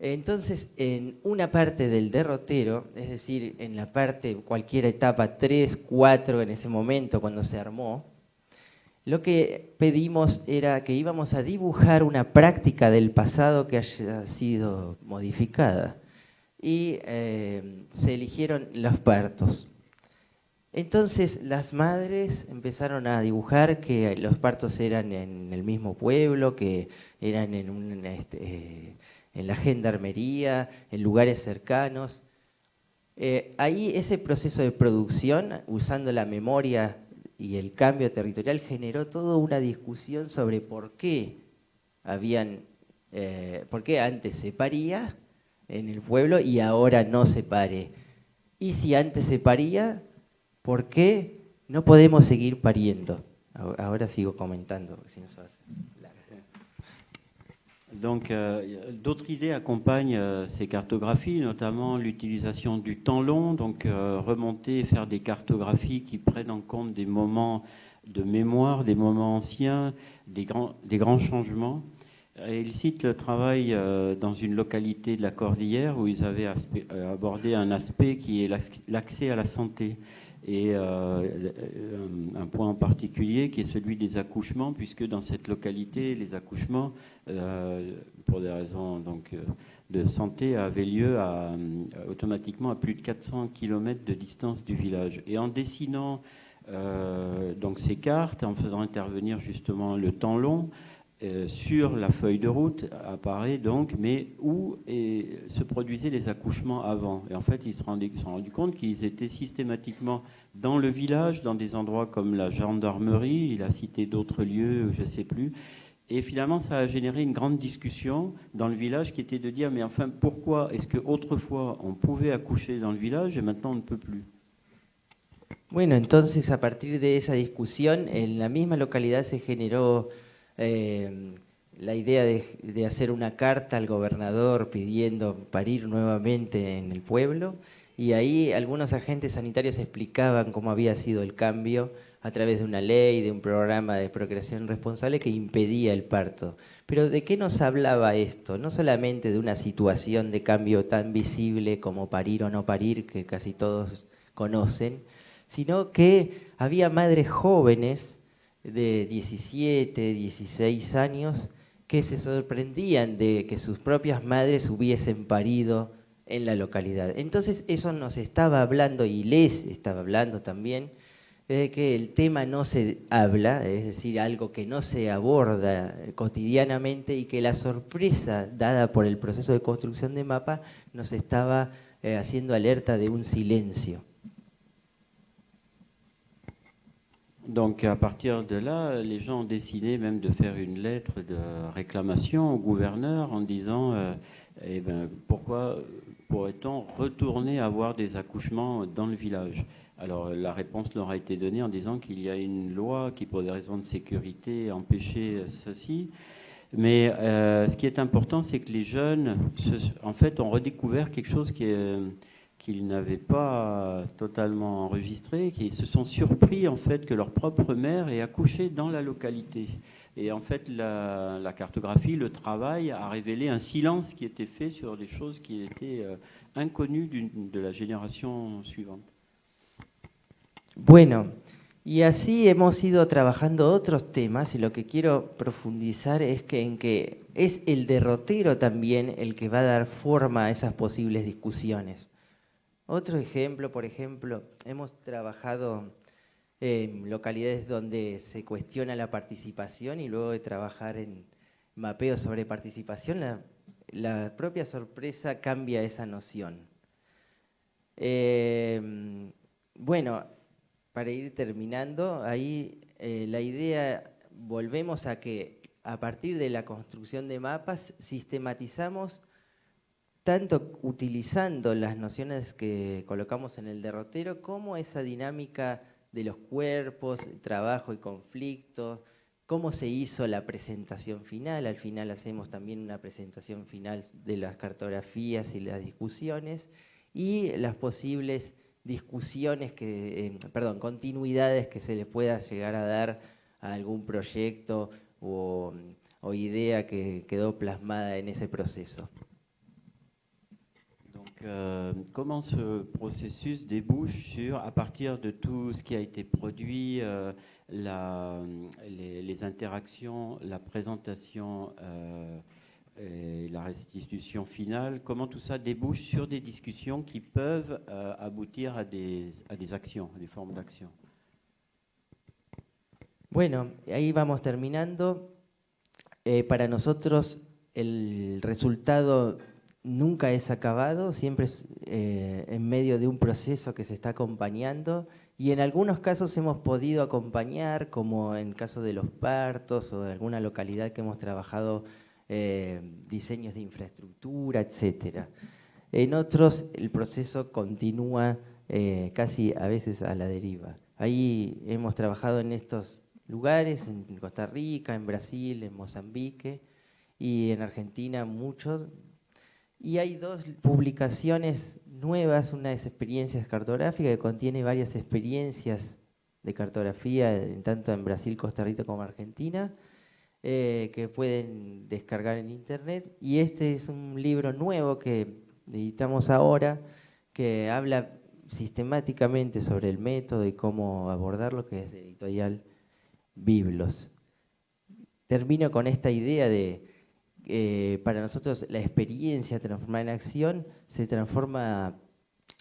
Entonces, en una parte del derrotero, es decir, en la parte, cualquier etapa 3, 4 en ese momento cuando se armó, lo que pedimos era que íbamos a dibujar una práctica del pasado que haya sido modificada. Y eh, se eligieron los partos. Entonces las madres empezaron a dibujar que los partos eran en el mismo pueblo, que eran en un... Este, en la gendarmería, en lugares cercanos. Eh, ahí ese proceso de producción, usando la memoria y el cambio territorial, generó toda una discusión sobre por qué habían, eh, por qué antes se paría en el pueblo y ahora no se pare. Y si antes se paría, ¿por qué no podemos seguir pariendo? Ahora sigo comentando, si no se Donc, euh, d'autres idées accompagnent euh, ces cartographies, notamment l'utilisation du temps long, donc euh, remonter, faire des cartographies qui prennent en compte des moments de mémoire, des moments anciens, des grands, changements. Et il cite le travail dans une localité de la Cordillère où ils avaient abordé un aspect qui est l'accès à la santé et euh, un point en particulier qui est celui des accouchements, puisque dans cette localité, les accouchements, euh, pour des raisons donc, euh, de santé, avaient lieu automatiquement à plus de 400 km de distance du village. Et en dessinant donc ces cartes, en faisant intervenir justement le temps long, euh, sur la feuille de route apparaît donc, mais où se produisaient les accouchements avant. Et en fait, ils se, sont rendus compte qu'ils étaient systématiquement dans le village, dans des endroits comme la gendarmerie, il a cité d'autres lieux, je ne sais plus. Et finalement, ça a généré une grande discussion dans le village qui était de dire, mais enfin, pourquoi est-ce qu'autrefois on pouvait accoucher dans le village et maintenant on ne peut plus? Bueno, entonces a partir de esa discusión, en la misma localidad se generó Eh, la idea de, hacer una carta al gobernador pidiendo parir nuevamente en el pueblo y ahí algunos agentes sanitarios explicaban cómo había sido el cambio a través de una ley, de un programa de procreación responsable que impedía el parto. Pero ¿de qué nos hablaba esto? No solamente de una situación de cambio tan visible como parir o no parir, que casi todos conocen, sino que había madres jóvenes de 17, 16 años que se sorprendían de que sus propias madres hubiesen parido en la localidad. Entonces eso nos estaba hablando y les estaba hablando también de que el tema no se habla, es decir, algo que no se aborda cotidianamente y que la sorpresa dada por el proceso de construcción de mapa nos estaba eh, haciendo alerta de un silencio. Donc à partir de là, les gens ont décidé même de faire une lettre de réclamation au gouverneur en disant euh, eh ben, pourquoi pourrait-on retourner avoir des accouchements dans le village? Alors la réponse leur a été donnée en disant qu'il y a une loi qui, pour des raisons de sécurité, empêchait ceci. Mais euh, ce qui est important, c'est que les jeunes, en fait, ont redécouvert quelque chose qui est qu'ils n'avaient pas totalement enregistré, qui se sont surpris en fait que leur propre mère ait accouché dans la localité. Et en fait, la, cartographie, le travail a révélé un silence qui était fait sur des choses qui étaient euh, inconnues de la génération suivante. Bueno, y así hemos ido trabajando otros temas y lo que quiero profundizar es que en que es el derrotero también el que va a dar forma a esas posibles discusiones. Otro ejemplo, por ejemplo, hemos trabajado en localidades donde se cuestiona la participación y luego de trabajar en mapeo sobre participación, la, propia sorpresa cambia esa noción. Eh, bueno, para ir terminando, ahí eh, la idea, volvemos a que a partir de la construcción de mapas sistematizamos tanto utilizando las nociones que colocamos en el derrotero como esa dinámica de los cuerpos, trabajo y conflictos, cómo se hizo la presentación final, al final hacemos también una presentación final de las cartografías y las discusiones, y las posibles discusiones, que, eh, perdón, continuidades que se le pueda llegar a dar a algún proyecto o idea que quedó plasmada en ese proceso. Euh, comment ce processus débouche sur, à partir de tout ce qui a été produit, euh, les, interactions, la présentation euh, et la restitution finale, comment tout ça débouche sur des discussions qui peuvent aboutir a des, a des actions, a des formes d'action? Bueno, ahí vamos terminando. Eh, para nosotros el resultado nunca es acabado, siempre es eh, en medio de un proceso que se está acompañando y en algunos casos hemos podido acompañar, como en el caso de los partos o de alguna localidad que hemos trabajado eh, diseños de infraestructura, etc. En otros el proceso continúa eh, casi a veces a la deriva. Ahí hemos trabajado en estos lugares, en Costa Rica, en Brasil, en Mozambique y en Argentina muchos y hay dos publicaciones nuevas, una es Experiencias Cartográficas, que contiene varias experiencias de cartografía, tanto en Brasil, Costa Rica como Argentina, eh, que pueden descargar en internet. Y este es un libro nuevo que editamos ahora, que habla sistemáticamente sobre el método y cómo abordarlo, que es editorial Biblos. Termino con esta idea de eh, para nosotros la experiencia transformada en acción se transforma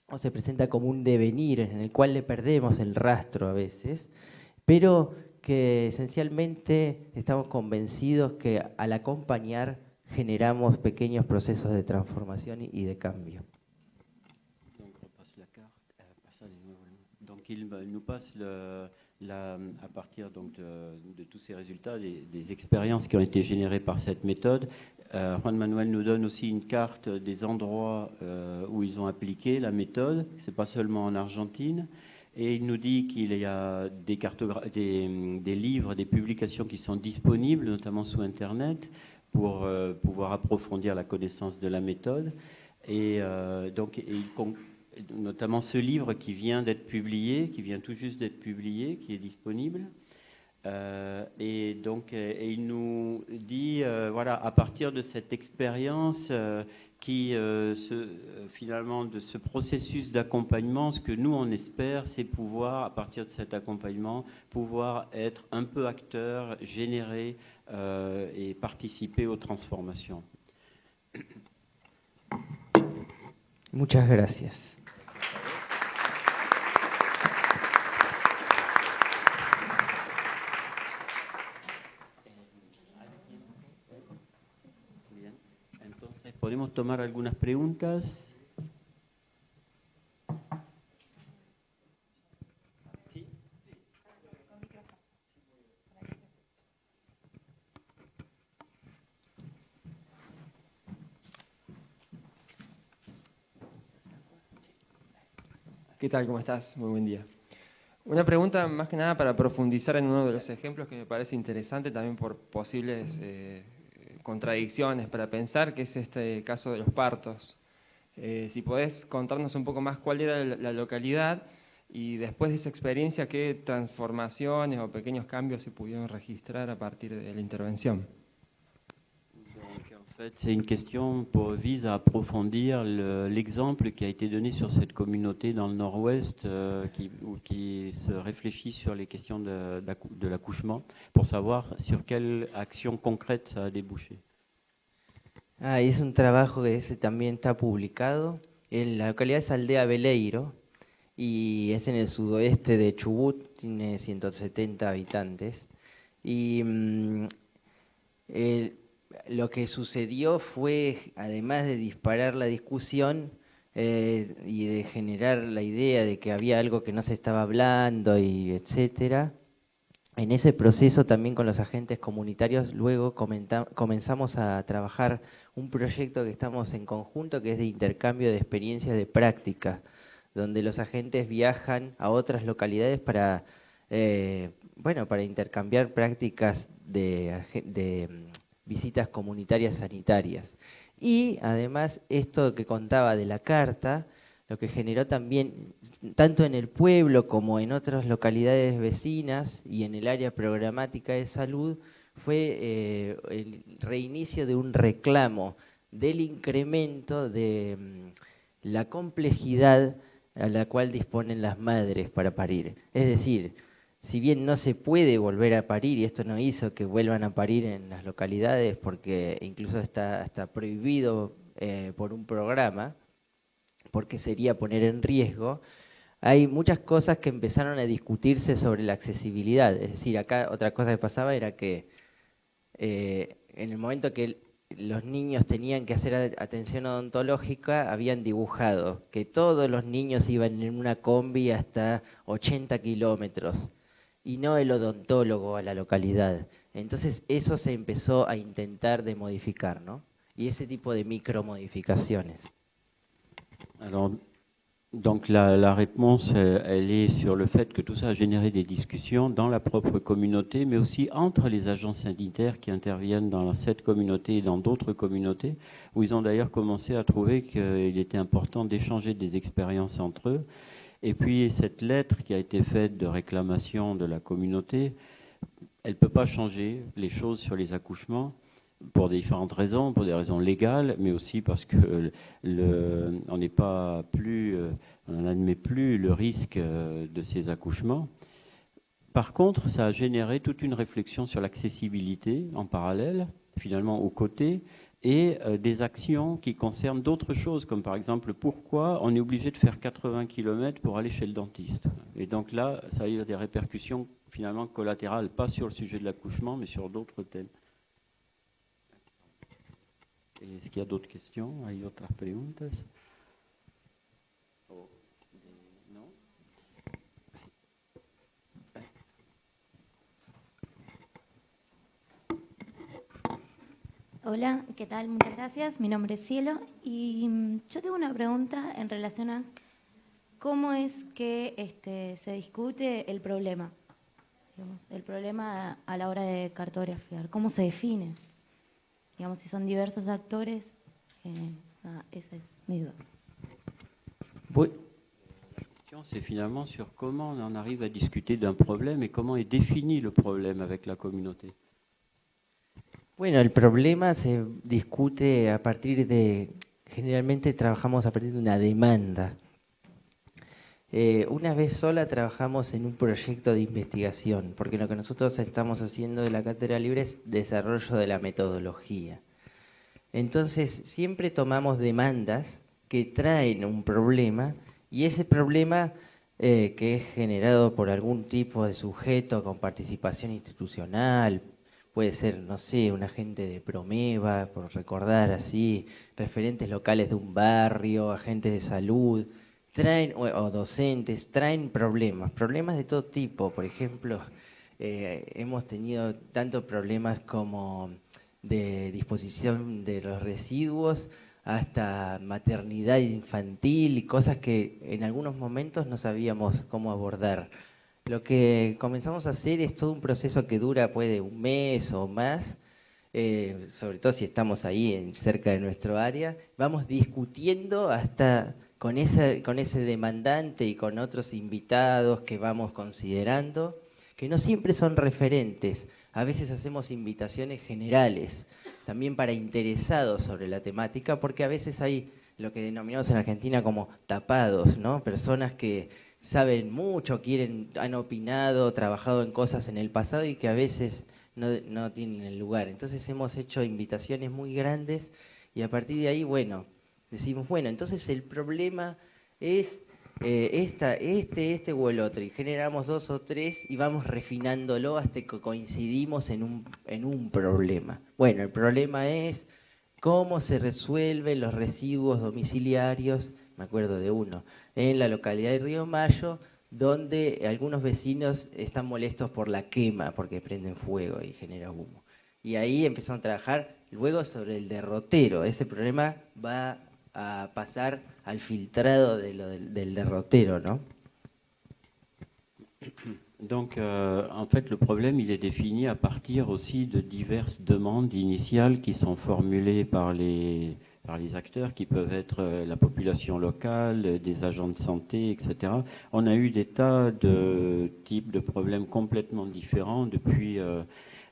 o se presenta como un devenir en el cual le perdemos el rastro a veces, pero que esencialmente estamos convencidos que al acompañar generamos pequeños procesos de transformación y de cambio. Donc, à partir donc de, tous ces résultats, des, expériences qui ont été générées par cette méthode, euh, Juan Manuel nous donne aussi une carte des endroits euh, où ils ont appliqué la méthode. C'est pas seulement en Argentine. Et il nous dit qu'il y a des, des, des, livres, des publications qui sont disponibles, notamment sous Internet, pour euh, pouvoir approfondir la connaissance de la méthode. Et donc, il, notamment ce livre qui vient d'être publié, qui vient tout juste d'être publié, qui est disponible. Euh, et donc, euh, il nous dit, euh, voilà, à partir de cette expérience, qui finalement de ce processus d'accompagnement, ce que nous on espère, c'est pouvoir, à partir de cet accompagnement, pouvoir être un peu acteur, générer et participer aux transformations. Muchas gracias. Tomar algunas preguntas. ¿Qué tal? ¿Cómo estás? Muy buen día. Una pregunta más que nada para profundizar en uno de los ejemplos que me parece interesante también por posibles eh, contradicciones para pensar, que es este caso de los partos. Eh, si podés contarnos un poco más cuál era la, localidad y después de esa experiencia, qué transformaciones o pequeños cambios se pudieron registrar a partir de la intervención. Fait, c'est une question pour, vise à approfondir l'exemple qui a été donné sur cette communauté dans le nord-ouest euh, qui, se réfléchit sur les questions de, l'accouchement pour savoir sur quelle action concrète ça a débouché. Ah, es un trabajo que ese también está publicado. En la localidad es Aldea Beleiro y es en el sudoeste de Chubut, tiene 170 habitantes. Y mm, lo que sucedió fue, además de disparar la discusión eh, y de generar la idea de que había algo que no se estaba hablando y etcétera, en ese proceso también con los agentes comunitarios luego comenzamos a trabajar un proyecto que estamos en conjunto que es de intercambio de experiencias de práctica, donde los agentes viajan a otras localidades para, eh, bueno, para intercambiar prácticas de, visitas comunitarias sanitarias. Y además esto que contaba de la carta, lo que generó también, tanto en el pueblo como en otras localidades vecinas y en el área programática de salud, fue eh, el reinicio de un reclamo del incremento de mm, la complejidad a la cual disponen las madres para parir. Es decir, si bien no se puede volver a parir, y esto no hizo que vuelvan a parir en las localidades, porque incluso está, está prohibido eh, por un programa, porque sería poner en riesgo, hay muchas cosas que empezaron a discutirse sobre la accesibilidad. Es decir, acá otra cosa que pasaba era que eh, en el momento que los niños tenían que hacer atención odontológica, habían dibujado que todos los niños iban en una combi hasta 80 kilómetros y no el odontólogo la localidad. Entonces eso se empezó a intentar de modificar, ¿no? Y ese tipo de micromodificaciones. Alors, donc la, la, réponse, euh, elle est sur le fait que tout ça a généré des discussions dans la propre communauté, mais aussi entre les agents sanitaires qui interviennent dans cette communauté et dans d'autres communautés, où ils ont d'ailleurs commencé à trouver qu'il était important d'échanger des expériences entre eux. Et puis cette lettre qui a été faite de réclamation de la communauté, elle ne peut pas changer les choses sur les accouchements pour différentes raisons, pour des raisons légales, mais aussi parce que on n'est pas plus, euh, on n'admet plus le risque euh, de ces accouchements. Par contre, ça a généré toute une réflexion sur l'accessibilité en parallèle, finalement aux côtés, et euh, des actions qui concernent d'autres choses, comme par exemple pourquoi on est obligé de faire 80 km pour aller chez le dentiste. Et donc là, ça a eu des répercussions finalement collatérales, pas sur le sujet de l'accouchement, mais sur d'autres thèmes. Est-ce qu'il y a d'autres questions? Hola, ¿qué tal? Muchas gracias. Mi nombre es Cielo y mm, yo tengo una pregunta en relación a cómo es que este, se discute el problema, el problema a la hora de cartografiar, cómo se define digamos, si son diversos actores, eh, ah, esa es mi duda. Oui. La question, c'est finalement sur comment on en arrive à discuter d'un problème et comment est défini le problème avec la communauté. Bueno, el problema se discute a partir de, generalmente trabajamos a partir de una demanda. Eh, una vez sola trabajamos en un proyecto de investigación, porque lo que nosotros estamos haciendo de la Cátedra Libre es desarrollo de la metodología. Entonces, siempre tomamos demandas que traen un problema y ese problema eh, que es generado por algún tipo de sujeto con participación institucional, puede ser, no sé, un agente de Promeva, por recordar así, referentes locales de un barrio, agentes de salud, traen, o, docentes, traen problemas, problemas de todo tipo. Por ejemplo, eh, hemos tenido tantos problemas como de disposición de los residuos hasta maternidad infantil y cosas que en algunos momentos no sabíamos cómo abordar. Lo que comenzamos a hacer es todo un proceso que dura puede un mes o más, eh, sobre todo si estamos ahí en, cerca de nuestro área, vamos discutiendo hasta con, esa, con ese demandante y con otros invitados que vamos considerando, que no siempre son referentes. A veces hacemos invitaciones generales, también para interesados sobre la temática, porque a veces hay lo que denominamos en Argentina como tapados, ¿no? Personas que saben mucho, quieren, han opinado, trabajado en cosas en el pasado y que a veces no, no tienen el lugar. Entonces hemos hecho invitaciones muy grandes y a partir de ahí, bueno, decimos, bueno, entonces el problema es eh, esta, este, este o el otro, y generamos dos o tres y vamos refinándolo hasta que coincidimos en un, en un problema. Bueno, el problema es cómo se resuelven los residuos domiciliarios, me acuerdo de uno, en la localidad de Río Mayo, donde algunos vecinos están molestos por la quema, porque prenden fuego y genera humo. Y ahí empezaron a trabajar luego sobre el derrotero. Ese problema va a pasar al filtrado de lo del, del derrotero, ¿no? *coughs* Donc, euh, en fait, le problème, il est défini à partir aussi de diverses demandes initiales qui sont formulées par les, par les acteurs, qui peuvent être euh, la population locale, des agents de santé, etc. On a eu des tas de types de problèmes complètement différents, depuis euh,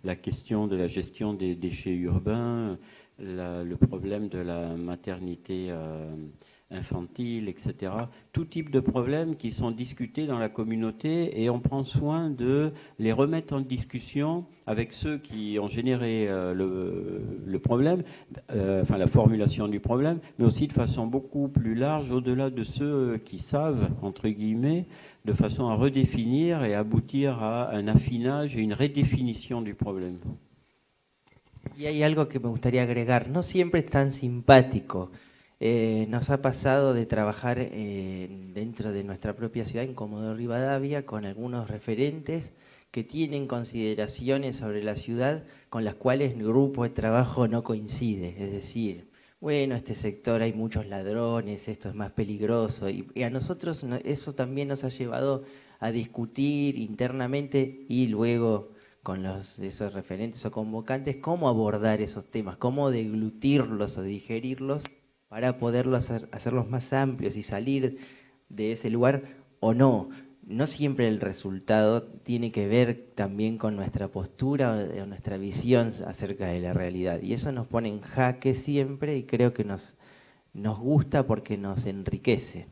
la question de la gestion des déchets urbains, le problème de la maternité euh, infantile, etc. Tout type de problèmes qui sont discutés dans la communauté et on prend soin de les remettre en discussion avec ceux qui ont généré euh, le, le, problème, euh, enfin la formulation du problème, mais aussi de façon beaucoup plus large, au-delà de ceux qui savent, entre guillemets, de façon à redéfinir et aboutir à un affinage et une redéfinition du problème. Y hay algo que me gustaría agregar, no siempre es tan simpático. Eh, nos ha pasado de trabajar eh, dentro de nuestra propia ciudad, en Comodoro Rivadavia, con algunos referentes que tienen consideraciones sobre la ciudad con las cuales el grupo de trabajo no coincide. Es decir, bueno, este sector hay muchos ladrones, esto es más peligroso. Y, a nosotros eso también nos ha llevado a discutir internamente y luego con los, esos referentes o convocantes, cómo abordar esos temas, cómo deglutirlos o digerirlos para poderlos hacer, hacerlos más amplios y salir de ese lugar o no. No siempre el resultado tiene que ver también con nuestra postura o nuestra visión acerca de la realidad. Y eso nos pone en jaque siempre y creo que nos, nos gusta porque nos enriquece.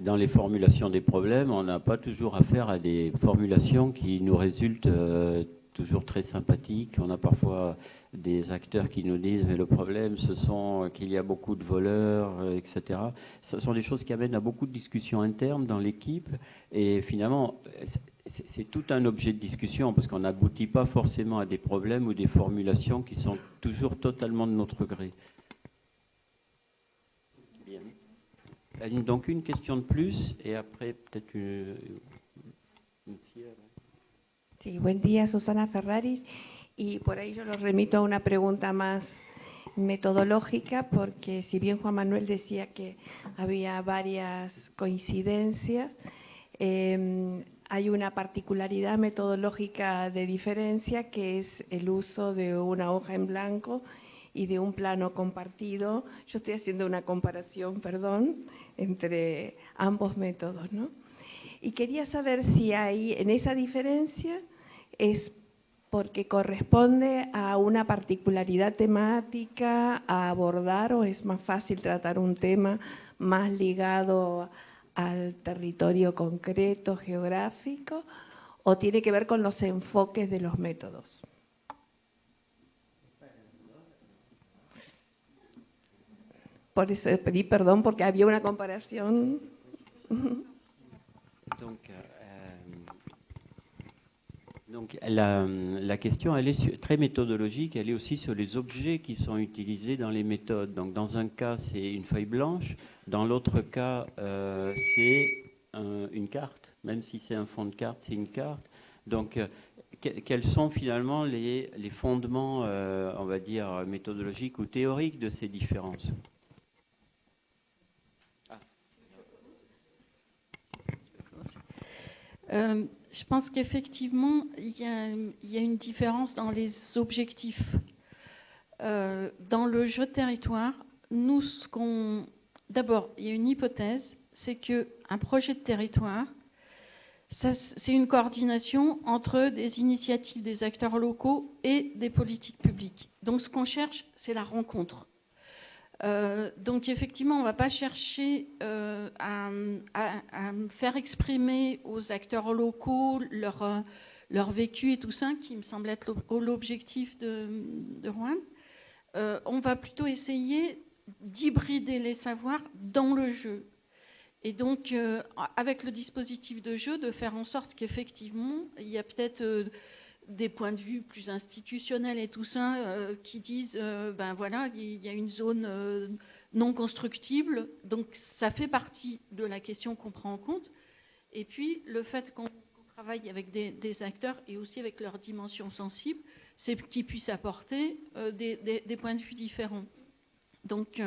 dans les formulations des problèmes, on n'a pas toujours affaire à des formulations qui nous résultent euh, toujours très sympathiques. On a parfois des acteurs qui nous disent mais le problème ce sont qu'il y a beaucoup de voleurs, euh, etc. Ce sont des choses qui amènent à beaucoup de discussions internes dans l'équipe et finalement c'est tout un objet de discussion parce qu'on n'aboutit pas forcément à des problèmes ou des formulations qui sont toujours totalement de notre gré. Donc une question de plus et après peut-être une, une Sí, buen día, Susana Ferraris. Y por ahí yo lo remito a una pregunta más metodológica, porque si bien Juan Manuel decía que había varias coincidencias, eh, hay una particularidad metodológica de diferencia que es el uso de una hoja en blanco y de un plano compartido. Yo estoy haciendo una comparación, perdón, entre ambos métodos. ¿no? Y quería saber si hay en esa diferencia es porque corresponde a una particularidad temática a abordar o es más fácil tratar un tema más ligado al territorio concreto, geográfico, o tiene que ver con los enfoques de los métodos. Por eso pedí perdón porque había una comparación. Donc la, question, elle est très méthodologique, elle est aussi sur les objets qui sont utilisés dans les méthodes. Donc, dans un cas, c'est une feuille blanche, dans l'autre cas, euh, c'est un, une carte, même si c'est un fond de carte, c'est une carte. Donc, euh, quels sont finalement les, fondements, euh, on va dire, méthodologiques ou théoriques de ces différences? Euh, je pense qu'effectivement, il y, a une différence dans les objectifs. Euh, dans le jeu de territoire, nous, ce qu'on... D'abord, il y a une hypothèse, c'est qu'un projet de territoire, c'est une coordination entre des initiatives des acteurs locaux et des politiques publiques. Donc ce qu'on cherche, c'est la rencontre. Euh, donc effectivement, on ne va pas chercher euh, à, faire exprimer aux acteurs locaux leur, euh, leur vécu et tout ça, qui me semble être l'objectif de, de Rouen. on va plutôt essayer d'hybrider les savoirs dans le jeu. Et donc, avec le dispositif de jeu, de faire en sorte qu'effectivement, il y a peut-être des points de vue plus institutionnels et tout ça euh, qui disent, ben voilà, il y a une zone non constructible. Donc, ça fait partie de la question qu'on prend en compte. Et puis, le fait qu'on travaille avec des, acteurs et aussi avec leur dimension sensible, c'est qu'ils puissent apporter des, points de vue différents. Donc,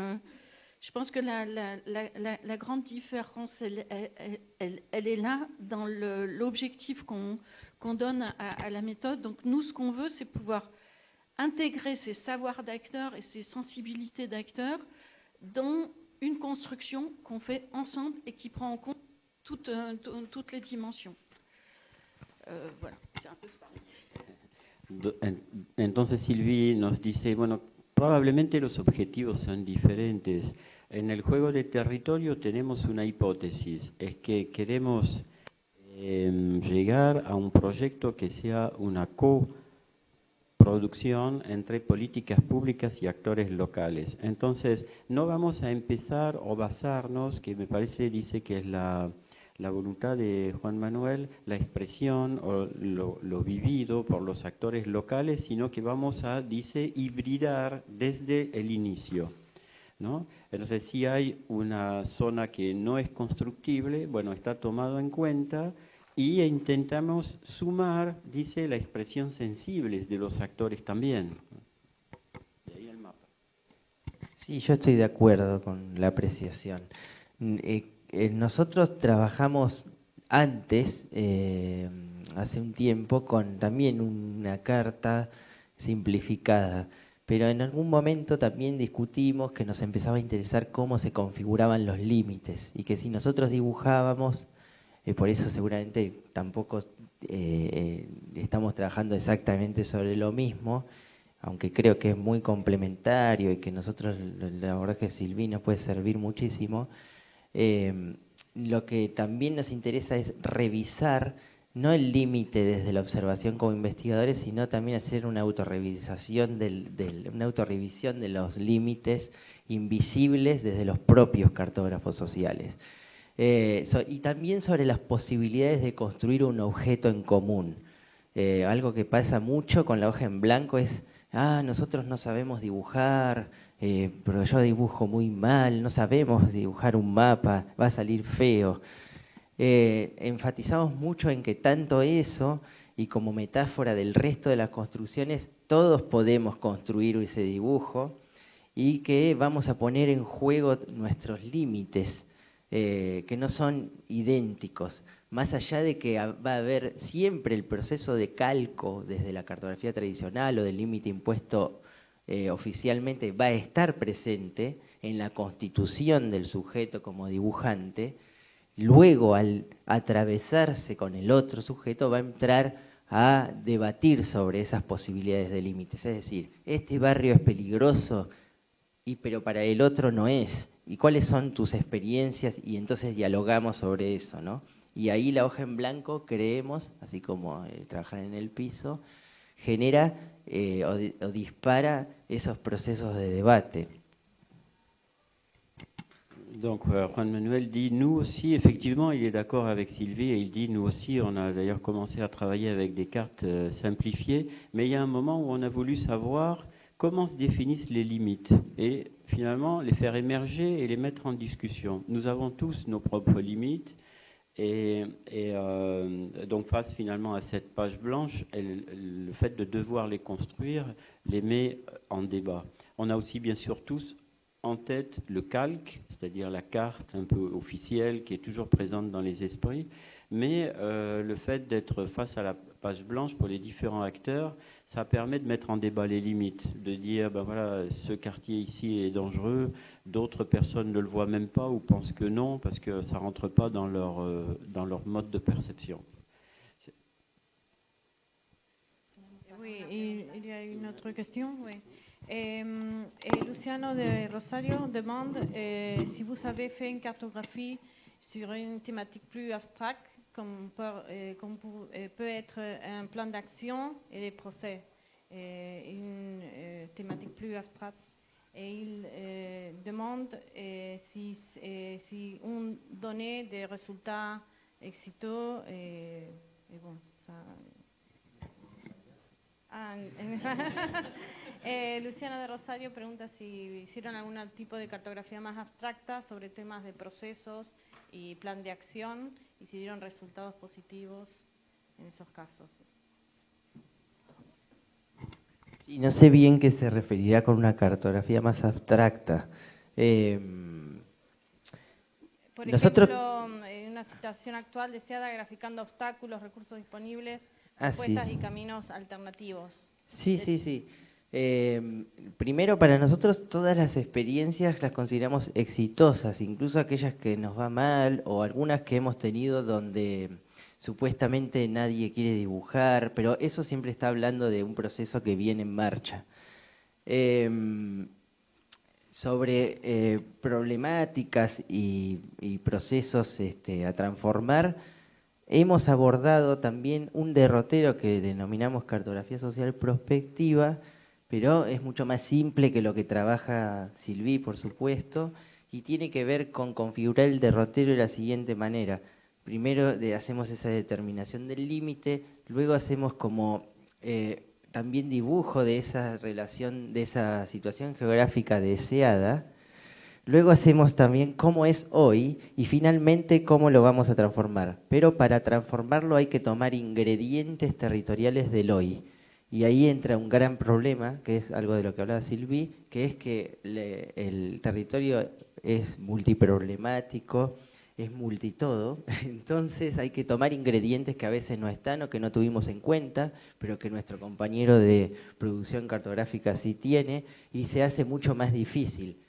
je pense que la, grande différence, elle, est là dans l'objectif qu'on donne à, la méthode. Donc nous, ce qu'on veut, c'est pouvoir intégrer ces savoirs d'acteurs et ces sensibilités d'acteurs dans une construction qu'on fait ensemble et qui prend en compte toutes, euh, les dimensions. Euh, voilà, c'est un peu pareil. Entonces Sylvie nos dice, bueno, probablemente los objetivos son diferentes. En el juego de territorio tenemos una hipótesis, es que queremos em, llegar a un proyecto que sea una coproducción entre políticas públicas y actores locales. Entonces, no vamos a empezar o basarnos, que me parece, dice que es la, voluntad de Juan Manuel, la expresión o lo, lo, vivido por los actores locales, sino que vamos a, dice, hibridar desde el inicio. ¿No? Entonces, si hay una zona que no es constructible, bueno, está tomado en cuenta y intentamos sumar, dice, la expresión sensible de los actores también. De ahí el mapa. Sí, yo estoy de acuerdo con la apreciación. Eh, eh, nosotros trabajamos antes, eh, hace un tiempo, con también una carta simplificada pero en algún momento también discutimos que nos empezaba a interesar cómo se configuraban los límites y que si nosotros dibujábamos, eh, por eso seguramente tampoco eh, eh, estamos trabajando exactamente sobre lo mismo, aunque creo que es muy complementario y que nosotros, la verdad que Silvi nos puede servir muchísimo, lo que también nos interesa es revisar no el límite desde la observación como investigadores, sino también hacer una autorrevisación, del, una autorrevisión de los límites invisibles desde los propios cartógrafos sociales. Eh, y también sobre las posibilidades de construir un objeto en común. Eh, algo que pasa mucho con la hoja en blanco es, ah, nosotros no sabemos dibujar, eh, pero yo dibujo muy mal, no sabemos dibujar un mapa, va a salir feo. Eh, enfatizamos mucho en que tanto eso y como metáfora del resto de las construcciones, todos podemos construir ese dibujo y que vamos a poner en juego nuestros límites, eh, que no son idénticos, más allá de que va a haber siempre el proceso de calco desde la cartografía tradicional o del límite impuesto eh, oficialmente, va a estar presente en la constitución del sujeto como dibujante, luego al atravesarse con el otro sujeto va a entrar a debatir sobre esas posibilidades de límites. Es decir, este barrio es peligroso, y, pero para el otro no es. ¿Y cuáles son tus experiencias? Y entonces dialogamos sobre eso. ¿no? Y ahí la hoja en blanco, creemos, así como eh, trabajar en el piso, genera eh, o dispara esos procesos de debate. Donc euh, Juan Manuel dit, nous aussi, effectivement, il est d'accord avec Sylvie et il dit, nous aussi, on a d'ailleurs commencé à travailler avec des cartes euh, simplifiées, mais il y a un moment où on a voulu savoir comment se définissent les limites et finalement les faire émerger et les mettre en discussion. Nous avons tous nos propres limites et, euh, donc face finalement à cette page blanche, le fait de devoir les construire les met en débat. On a aussi bien sûr tous en tête le calque, c'est-à-dire la carte un peu officielle qui est toujours présente dans les esprits, mais euh, le fait d'être face à la page blanche pour les différents acteurs, ça permet de mettre en débat les limites, de dire, ben voilà, ce quartier ici est dangereux, d'autres personnes ne le voient même pas ou pensent que non, parce que ça rentre pas dans leur, euh, dans leur mode de perception. Oui, il y a une autre question, oui. Eh, Luciano de Rosario demande eh, si vous avez fait une cartographie sur une thématique plus abstraite, comme, peut, être un plan d'action et des procès, une thématique plus abstraite. et il demande si on donnait des résultats exiteux et, et bon, ça... Ah, *laughs* eh, Luciana de Rosario pregunta si hicieron algún tipo de cartografía más abstracta sobre temas de procesos y plan de acción y si dieron resultados positivos en esos casos. Sí, no sé bien qué se referirá con una cartografía más abstracta. Em, Por Nosotros- ejemplo, en una situación actual deseada, graficando obstáculos, recursos disponibles, Ah, sí. y caminos alternativos. Sí, sí, sí. Eh, primero, para nosotros todas las experiencias las consideramos exitosas, incluso aquellas que nos va mal o algunas que hemos tenido donde supuestamente nadie quiere dibujar, pero eso siempre está hablando de un proceso que viene en marcha. Em, sobre eh, problemáticas y, y procesos este, a transformar, hemos abordado también un derrotero que denominamos cartografía social prospectiva, pero es mucho más simple que lo que trabaja Silvi, por supuesto, y tiene que ver con configurar el derrotero de la siguiente manera. Primero hacemos esa determinación del límite, luego hacemos como eh, también dibujo de esa relación, de esa situación geográfica deseada, Luego hacemos también cómo es hoy y finalmente cómo lo vamos a transformar. Pero para transformarlo hay que tomar ingredientes territoriales del hoy. Y ahí entra un gran problema, que es algo de lo que hablaba Silvi, que es que el territorio es multiproblemático, es multitodo, *laughs* entonces hay que tomar ingredientes que a veces no están o que no tuvimos en cuenta, pero que nuestro compañero de producción cartográfica sí tiene, y se hace mucho más difícil.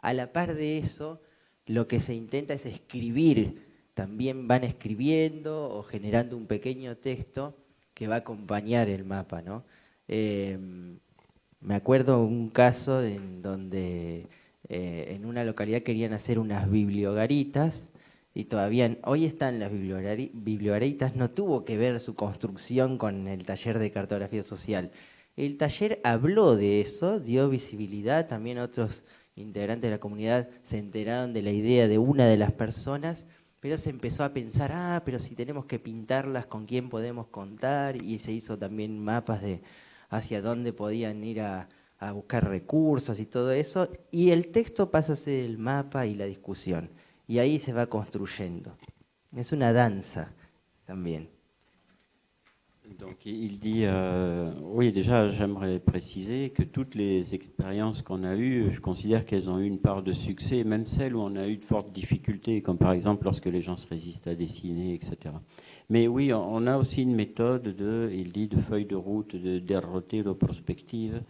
A la par de eso, lo que se intenta es escribir, también van escribiendo o generando un pequeño texto que va a acompañar el mapa, ¿no? Eh, me acuerdo un caso en donde eh, en una localidad querían hacer unas bibliogaritas y todavía hoy están las bibliogari- bibliogaritas, no tuvo que ver su construcción con el taller de cartografía social. El taller habló de eso, dio visibilidad, también otros integrantes de la comunidad se enteraron de la idea de una de las personas, pero se empezó a pensar, ah, pero si tenemos que pintarlas, ¿con quién podemos contar? Y se hizo también mapas de hacia dónde podían ir a, a buscar recursos y todo eso, y el texto pasa a ser el mapa y la discusión, y ahí se va construyendo. Es una danza también. Donc il dit, euh, oui déjà j'aimerais préciser que toutes les expériences qu'on a eues, je considère qu'elles ont eu une part de succès, même celles où on a eu de fortes difficultés, comme par exemple lorsque les gens se résistent à dessiner, etc. Mais oui, on a aussi une méthode de, il dit, de feuille de route, de derrotero prospective,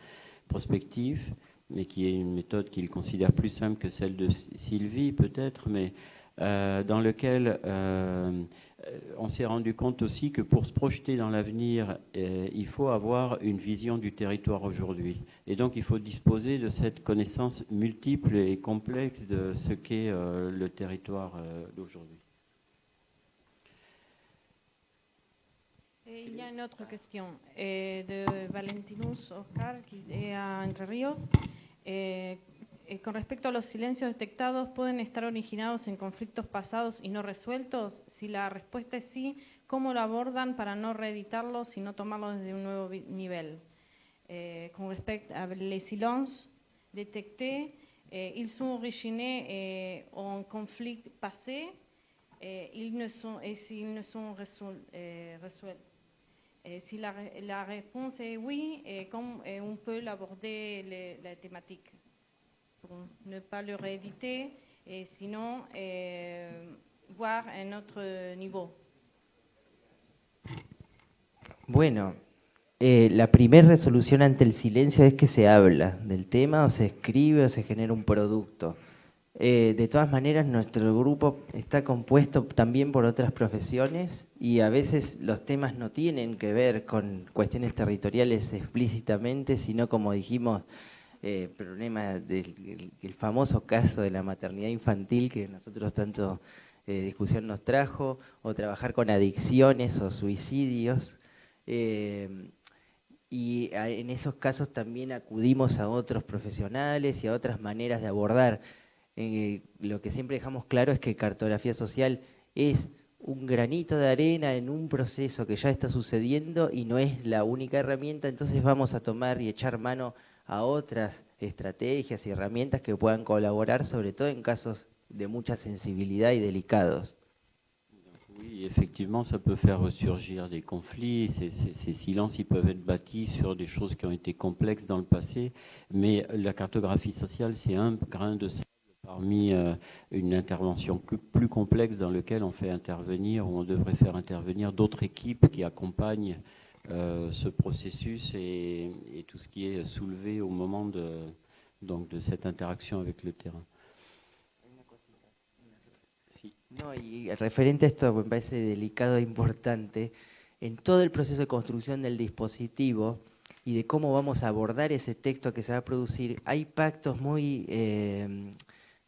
prospective, mais qui est une méthode qu'il considère plus simple que celle de Sylvie peut-être, mais euh, dans lequel euh, on s'est rendu compte aussi que pour se projeter dans l'avenir, euh, il faut avoir une vision du territoire aujourd'hui. Et donc il faut disposer de cette connaissance multiple et complexe de ce qu'est euh, le territoire euh, d'aujourd'hui. Il y a une autre question de Valentinus Oscar, qui est à Entre Ríos. Eh, eh, con respecto a los silencios detectados, ¿pueden estar originados en conflictos pasados y no resueltos? Si la respuesta es sí, ¿cómo lo abordan para no reeditarlos y no tomarlos desde un nuevo nivel? Eh, con respecto a les silences détectés, eh, ils sont originés eh, en conflit passé, eh, ils ne sont, et s'ils ne sont resol- eh. Eh, si la, la réponse est oui, eh, comment eh, on peut l'aborder la thématique pour ne pas le rééditer et sinon voir un autre niveau. Bueno, eh, la primera resolución ante el silencio es que se habla del tema o se escribe o se genera un producto. Eh, de todas maneras, nuestro grupo está compuesto también por otras profesiones y a veces los temas no tienen que ver con cuestiones territoriales explícitamente, sino como dijimos, eh, problema del el- famoso caso de la maternidad infantil que nosotros tanto eh, discusión nos trajo, o trabajar con adicciones o suicidios. Eh, y en esos casos también acudimos a otros profesionales y a otras maneras de abordar. Eh, lo que siempre dejamos claro es que cartografía social es un granito de arena en un proceso que ya está sucediendo y no es la única herramienta, entonces vamos a tomar y echar mano a otras estrategias y herramientas que puedan colaborar, sobre en casos de mucha sensibilidad y delicados. Oui, effectivement, ça peut faire ressurgir des conflits. Ces, ces, silences, ils peuvent être bâtis sur des choses qui ont été complexes dans le passé. Mais la cartographie sociale, c'est un grain de sable parmi euh, une intervention plus, complexe dans laquelle on fait intervenir, ou on devrait faire intervenir d'autres équipes qui accompagnent euh, ce processus et, et, tout ce qui est soulevé au moment de, donc, de cette interaction avec le terrain. No, y referente a esto me parece delicado e importante, en todo el proceso de construcción del dispositivo y de cómo vamos a abordar ese texto que se va a producir, hay pactos muy eh,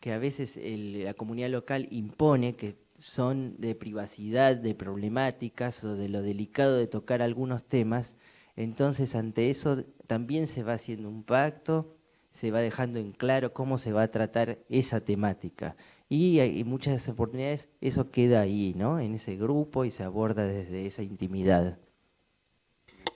que a veces la comunidad local impone, que son de privacidad, de problemáticas o de lo delicado de tocar algunos temas, entonces ante eso también se va haciendo un pacto, se va dejando en claro cómo se va a tratar esa temática. y en muchas oportunidades eso queda ahí, ¿no? en ese grupo y se aborda desde esa intimidad.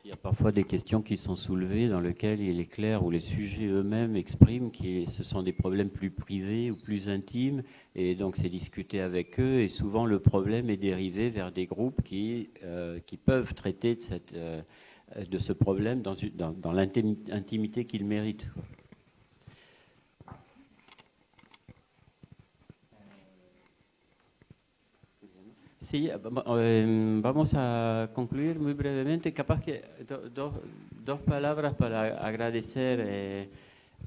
Il y a parfois des questions qui sont soulevées dans lesquelles il est clair où les sujets eux-mêmes expriment que ce sont des problèmes plus privés ou plus intimes et donc c'est discuté avec eux et souvent le problème est dérivé vers des groupes qui, euh, peuvent traiter euh, de ce problème dans, dans, dans l'intimité qu'il mérite. Sí, em, vamos a concluir muy brevemente. Capaz que dos palabras para agradecer eh,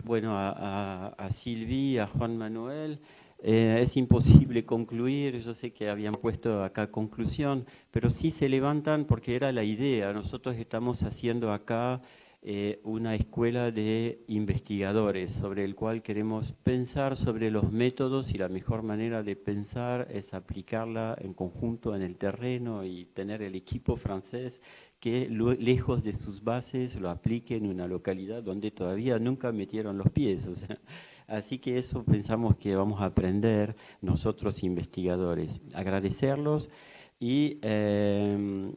bueno, a, a, Silvi, a Juan Manuel. Eh, es imposible concluir, yo sé que habían puesto acá conclusión, pero sí se levantan porque era la idea. Nosotros estamos haciendo acá eh, una escuela de investigadores sobre el cual queremos pensar sobre los métodos y la mejor manera de pensar es aplicarla en conjunto en el terreno y tener el equipo francés que lejos de sus bases lo aplique en una localidad donde todavía nunca metieron los pies. *laughs* así que eso pensamos que vamos a aprender nosotros investigadores. Agradecerlos y eh,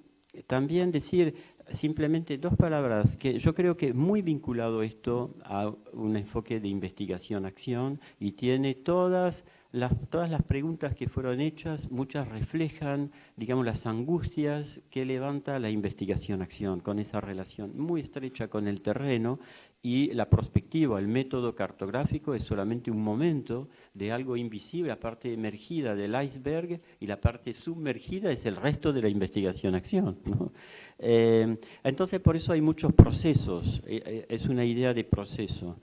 también decir simplemente dos palabras, que yo creo que muy vinculado esto a un enfoque de investigación-acción y tiene todas las, todas las preguntas que fueron hechas, muchas reflejan, digamos, las angustias que levanta la investigación-acción con esa relación muy estrecha con el terreno y la perspectiva, el método cartográfico es solamente un momento de algo invisible, la parte emergida del iceberg y la parte sumergida es el resto de la investigación-acción. Eh, entonces, por eso hay muchos procesos, eh, eh, es una idea de proceso.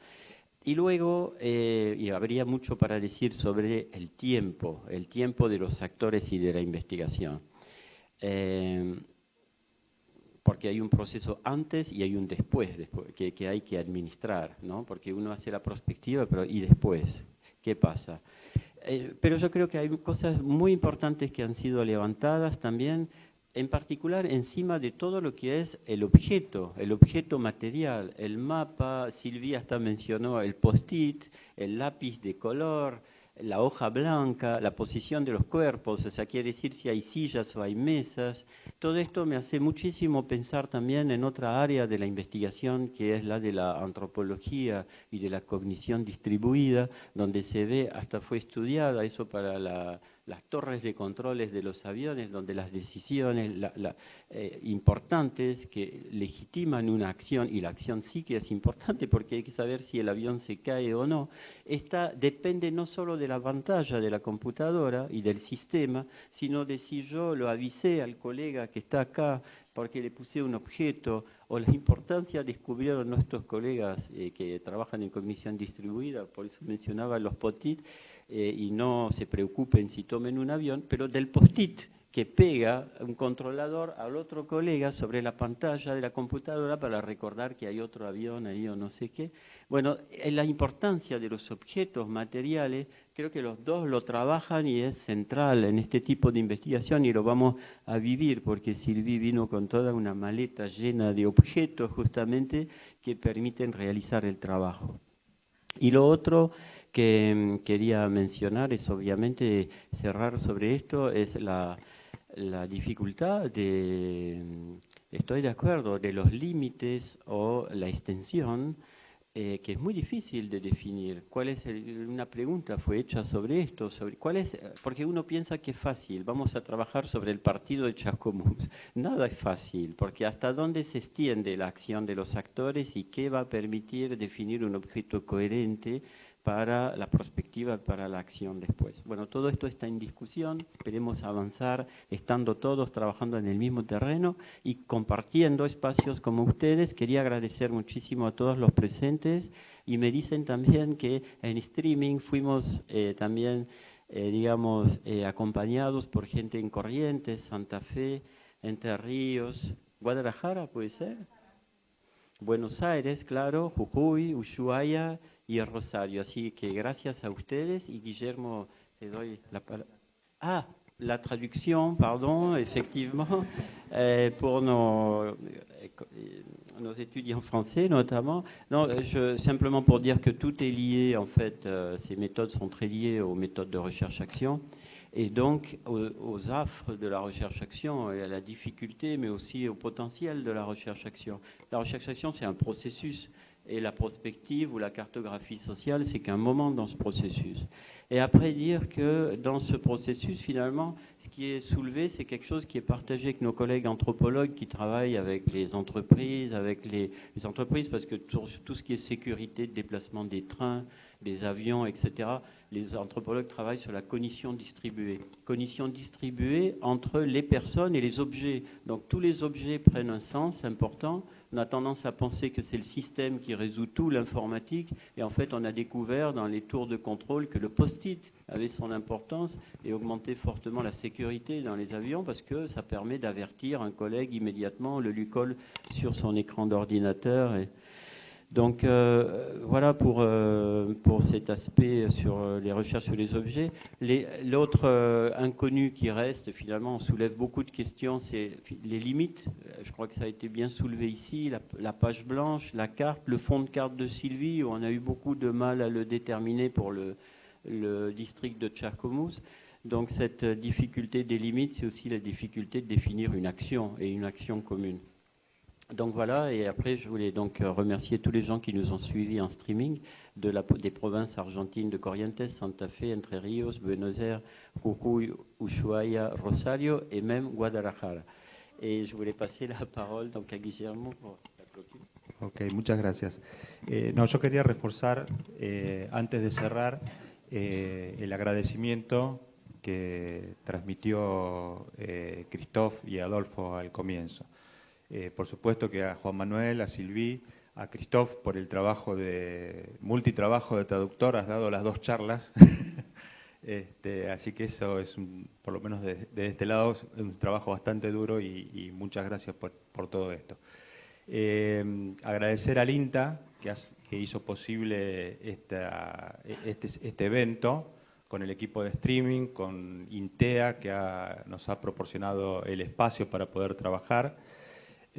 Y luego, eh, y habría mucho para decir sobre el tiempo, el tiempo de los actores y de la investigación. Eh, porque hay un proceso antes y hay un después, que, hay que administrar, ¿no? porque uno hace la perspectiva, pero ¿y después? ¿Qué pasa? Eh, pero yo creo que hay cosas muy importantes que han sido levantadas también en particular encima de todo lo que es el objeto, el objeto material, el mapa, Silvia hasta mencionó el post-it, el lápiz de color, la hoja blanca, la posición de los cuerpos, o sea, quiere decir si hay sillas o hay mesas. Todo esto me hace muchísimo pensar también en otra área de la investigación, que es la de la antropología y de la cognición distribuida, donde se ve, hasta fue estudiada eso para la las torres de controles de los aviones, donde las decisiones eh, importantes que legitiman una acción, y la acción sí que es importante porque hay que saber si el avión se cae o no, esta depende no solo de la pantalla de la computadora y del sistema, sino de si yo lo avisé al colega que está acá porque le puse un objeto, o la importancia descubrieron nuestros colegas eh, que trabajan en comisión distribuida, por eso mencionaba los POTIT, eh, y no se preocupen si tomen un avión, pero del post-it que pega un controlador al otro colega sobre la pantalla de la computadora para recordar que hay otro avión ahí o no sé qué. Bueno, la importancia de los objetos materiales, creo que los dos lo trabajan y es central en este tipo de investigación y lo vamos a vivir porque Sylvie vino con toda una maleta llena de objetos justamente que permiten realizar el trabajo. Y lo otro que mm, quería mencionar es obviamente cerrar sobre esto, es la, la dificultad de, mm, estoy de acuerdo, de los límites o la extensión, eh, que es muy difícil de definir. ¿Cuál es una pregunta fue hecha sobre esto, sobre cuál es, porque uno piensa que es fácil, vamos a trabajar sobre el partido de Chascomús. *laughs* Nada es fácil, porque hasta dónde se extiende la acción de los actores y qué va a permitir definir un objeto coherente para la perspectiva, para la acción después. Bueno, todo esto está en discusión, esperemos avanzar estando todos trabajando en el mismo terreno y compartiendo espacios como ustedes. Quería agradecer muchísimo a todos los presentes y me dicen también que en streaming fuimos eh, también, eh, digamos, eh, acompañados por gente en Corrientes, Santa Fe, Entre Ríos, Guadalajara, puede ser. Buenos Aires, claro, Jujuy, Ushuaia y Rosario. Así que gracias a ustedes y te doy la palabra. Ah, la traducción, pardon, effectivement, *laughs* euh, pour nos, nos, étudiants français notamment. Non, je, simplement pour dire que tout est lié, en fait, euh, ces méthodes sont très liées aux méthodes de recherche-action et donc aux, affres de la recherche-action et à la difficulté, mais aussi au potentiel de la recherche-action. La recherche-action, c'est un processus et la prospective ou la cartographie sociale, c'est qu'un moment dans ce processus. Et après dire que dans ce processus, finalement, ce qui est soulevé, c'est quelque chose qui est partagé avec nos collègues anthropologues qui travaillent avec les entreprises, avec les, entreprises, parce que tout, tout, ce qui est sécurité déplacement des trains, des avions, etc., les anthropologues travaillent sur la cognition distribuée. Cognition distribuée entre les personnes et les objets. Donc tous les objets prennent un sens important. On a tendance à penser que c'est le système qui résout tout, l'informatique, et en fait on a découvert dans les tours de contrôle que le post-it avait son importance et augmentait fortement la sécurité dans les avions parce que ça permet d'avertir un collègue immédiatement, le lui colle sur son écran d'ordinateur. Et, donc euh, voilà pour, euh, pour cet aspect sur euh, les recherches sur les objets. L'autre inconnu qui reste, finalement, on soulève beaucoup de questions, c'est les limites. Je crois que ça a été bien soulevé ici, la, page blanche, la carte, le fond de carte de Sylvie, où on a eu beaucoup de mal à le déterminer pour le, district de Tcherkomous. Donc cette difficulté des limites, c'est aussi la difficulté de définir une action et une action commune. Donc voilà, et après je voulais donc euh, remercier tous les gens qui nous ont suivis en streaming de la, des provinces argentines de Corrientes, Santa Fe, Entre Ríos, Buenos Aires, Jujuy, Ushuaia, Rosario et même Guadalajara. Et je voulais passer la parole donc à Guillermo. Ok, muchas gracias. Eh, no, yo quería reforzar, eh, antes de cerrar, eh, el agradecimiento que transmitió eh, Christophe y Adolfo al comienzo. Eh, por supuesto que a Juan Manuel, a Silví, a Christophe por el trabajo de multitrabajo de traductor, has dado las dos charlas. *laughs* este, así que eso es, un, por lo menos de, este lado, un trabajo bastante duro y, muchas gracias por, todo esto. Eh, agradecer al INTA que, has, que hizo posible esta, este, este, evento con el equipo de streaming, con INTEA que nos ha proporcionado el espacio para poder trabajar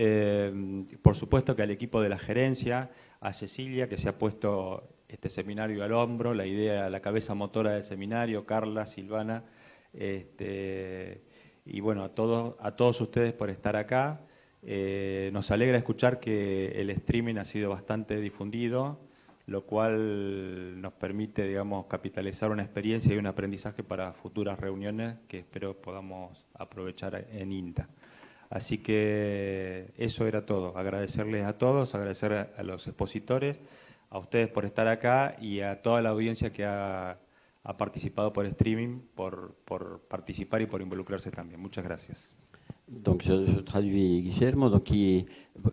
eh, por supuesto que al equipo de la gerencia, a Cecilia, que se ha puesto este seminario al hombro, la idea, la cabeza motora del seminario, Carla, Silvana, este, y bueno, a todos, a todos ustedes por estar acá. Eh, nos alegra escuchar que el streaming ha sido bastante difundido, lo cual nos permite, digamos, capitalizar una experiencia y un aprendizaje para futuras reuniones que espero podamos aprovechar en INTA. Así que eso era todo. Agradecerles a todos, agradecer a, los expositores, a ustedes por estar acá y a toda la audiencia que ha, ha participado por streaming, por, por, participar y por involucrarse también. Muchas gracias. Donc je, je traduis Guillermo, donc qui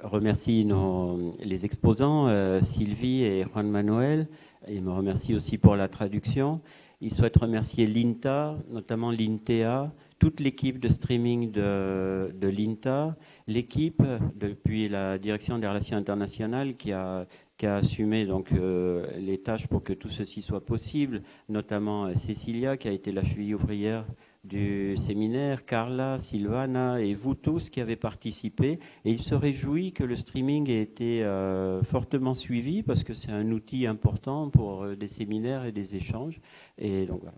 remercie nos, les exposants, euh, Sylvie et Juan Manuel, et me remercie aussi pour la traduction. Il souhaite remercier l'INTA, notamment l'INTEA, toute l'équipe de streaming de, l'INTA, l'équipe depuis la direction des relations internationales qui a, assumé donc, euh, les tâches pour que tout ceci soit possible, notamment euh, Cécilia qui a été la cheville ouvrière du séminaire, Carla, Silvana et vous tous qui avez participé. Et il se réjouit que le streaming ait été euh, fortement suivi parce que c'est un outil important pour des séminaires et des échanges. Et donc voilà.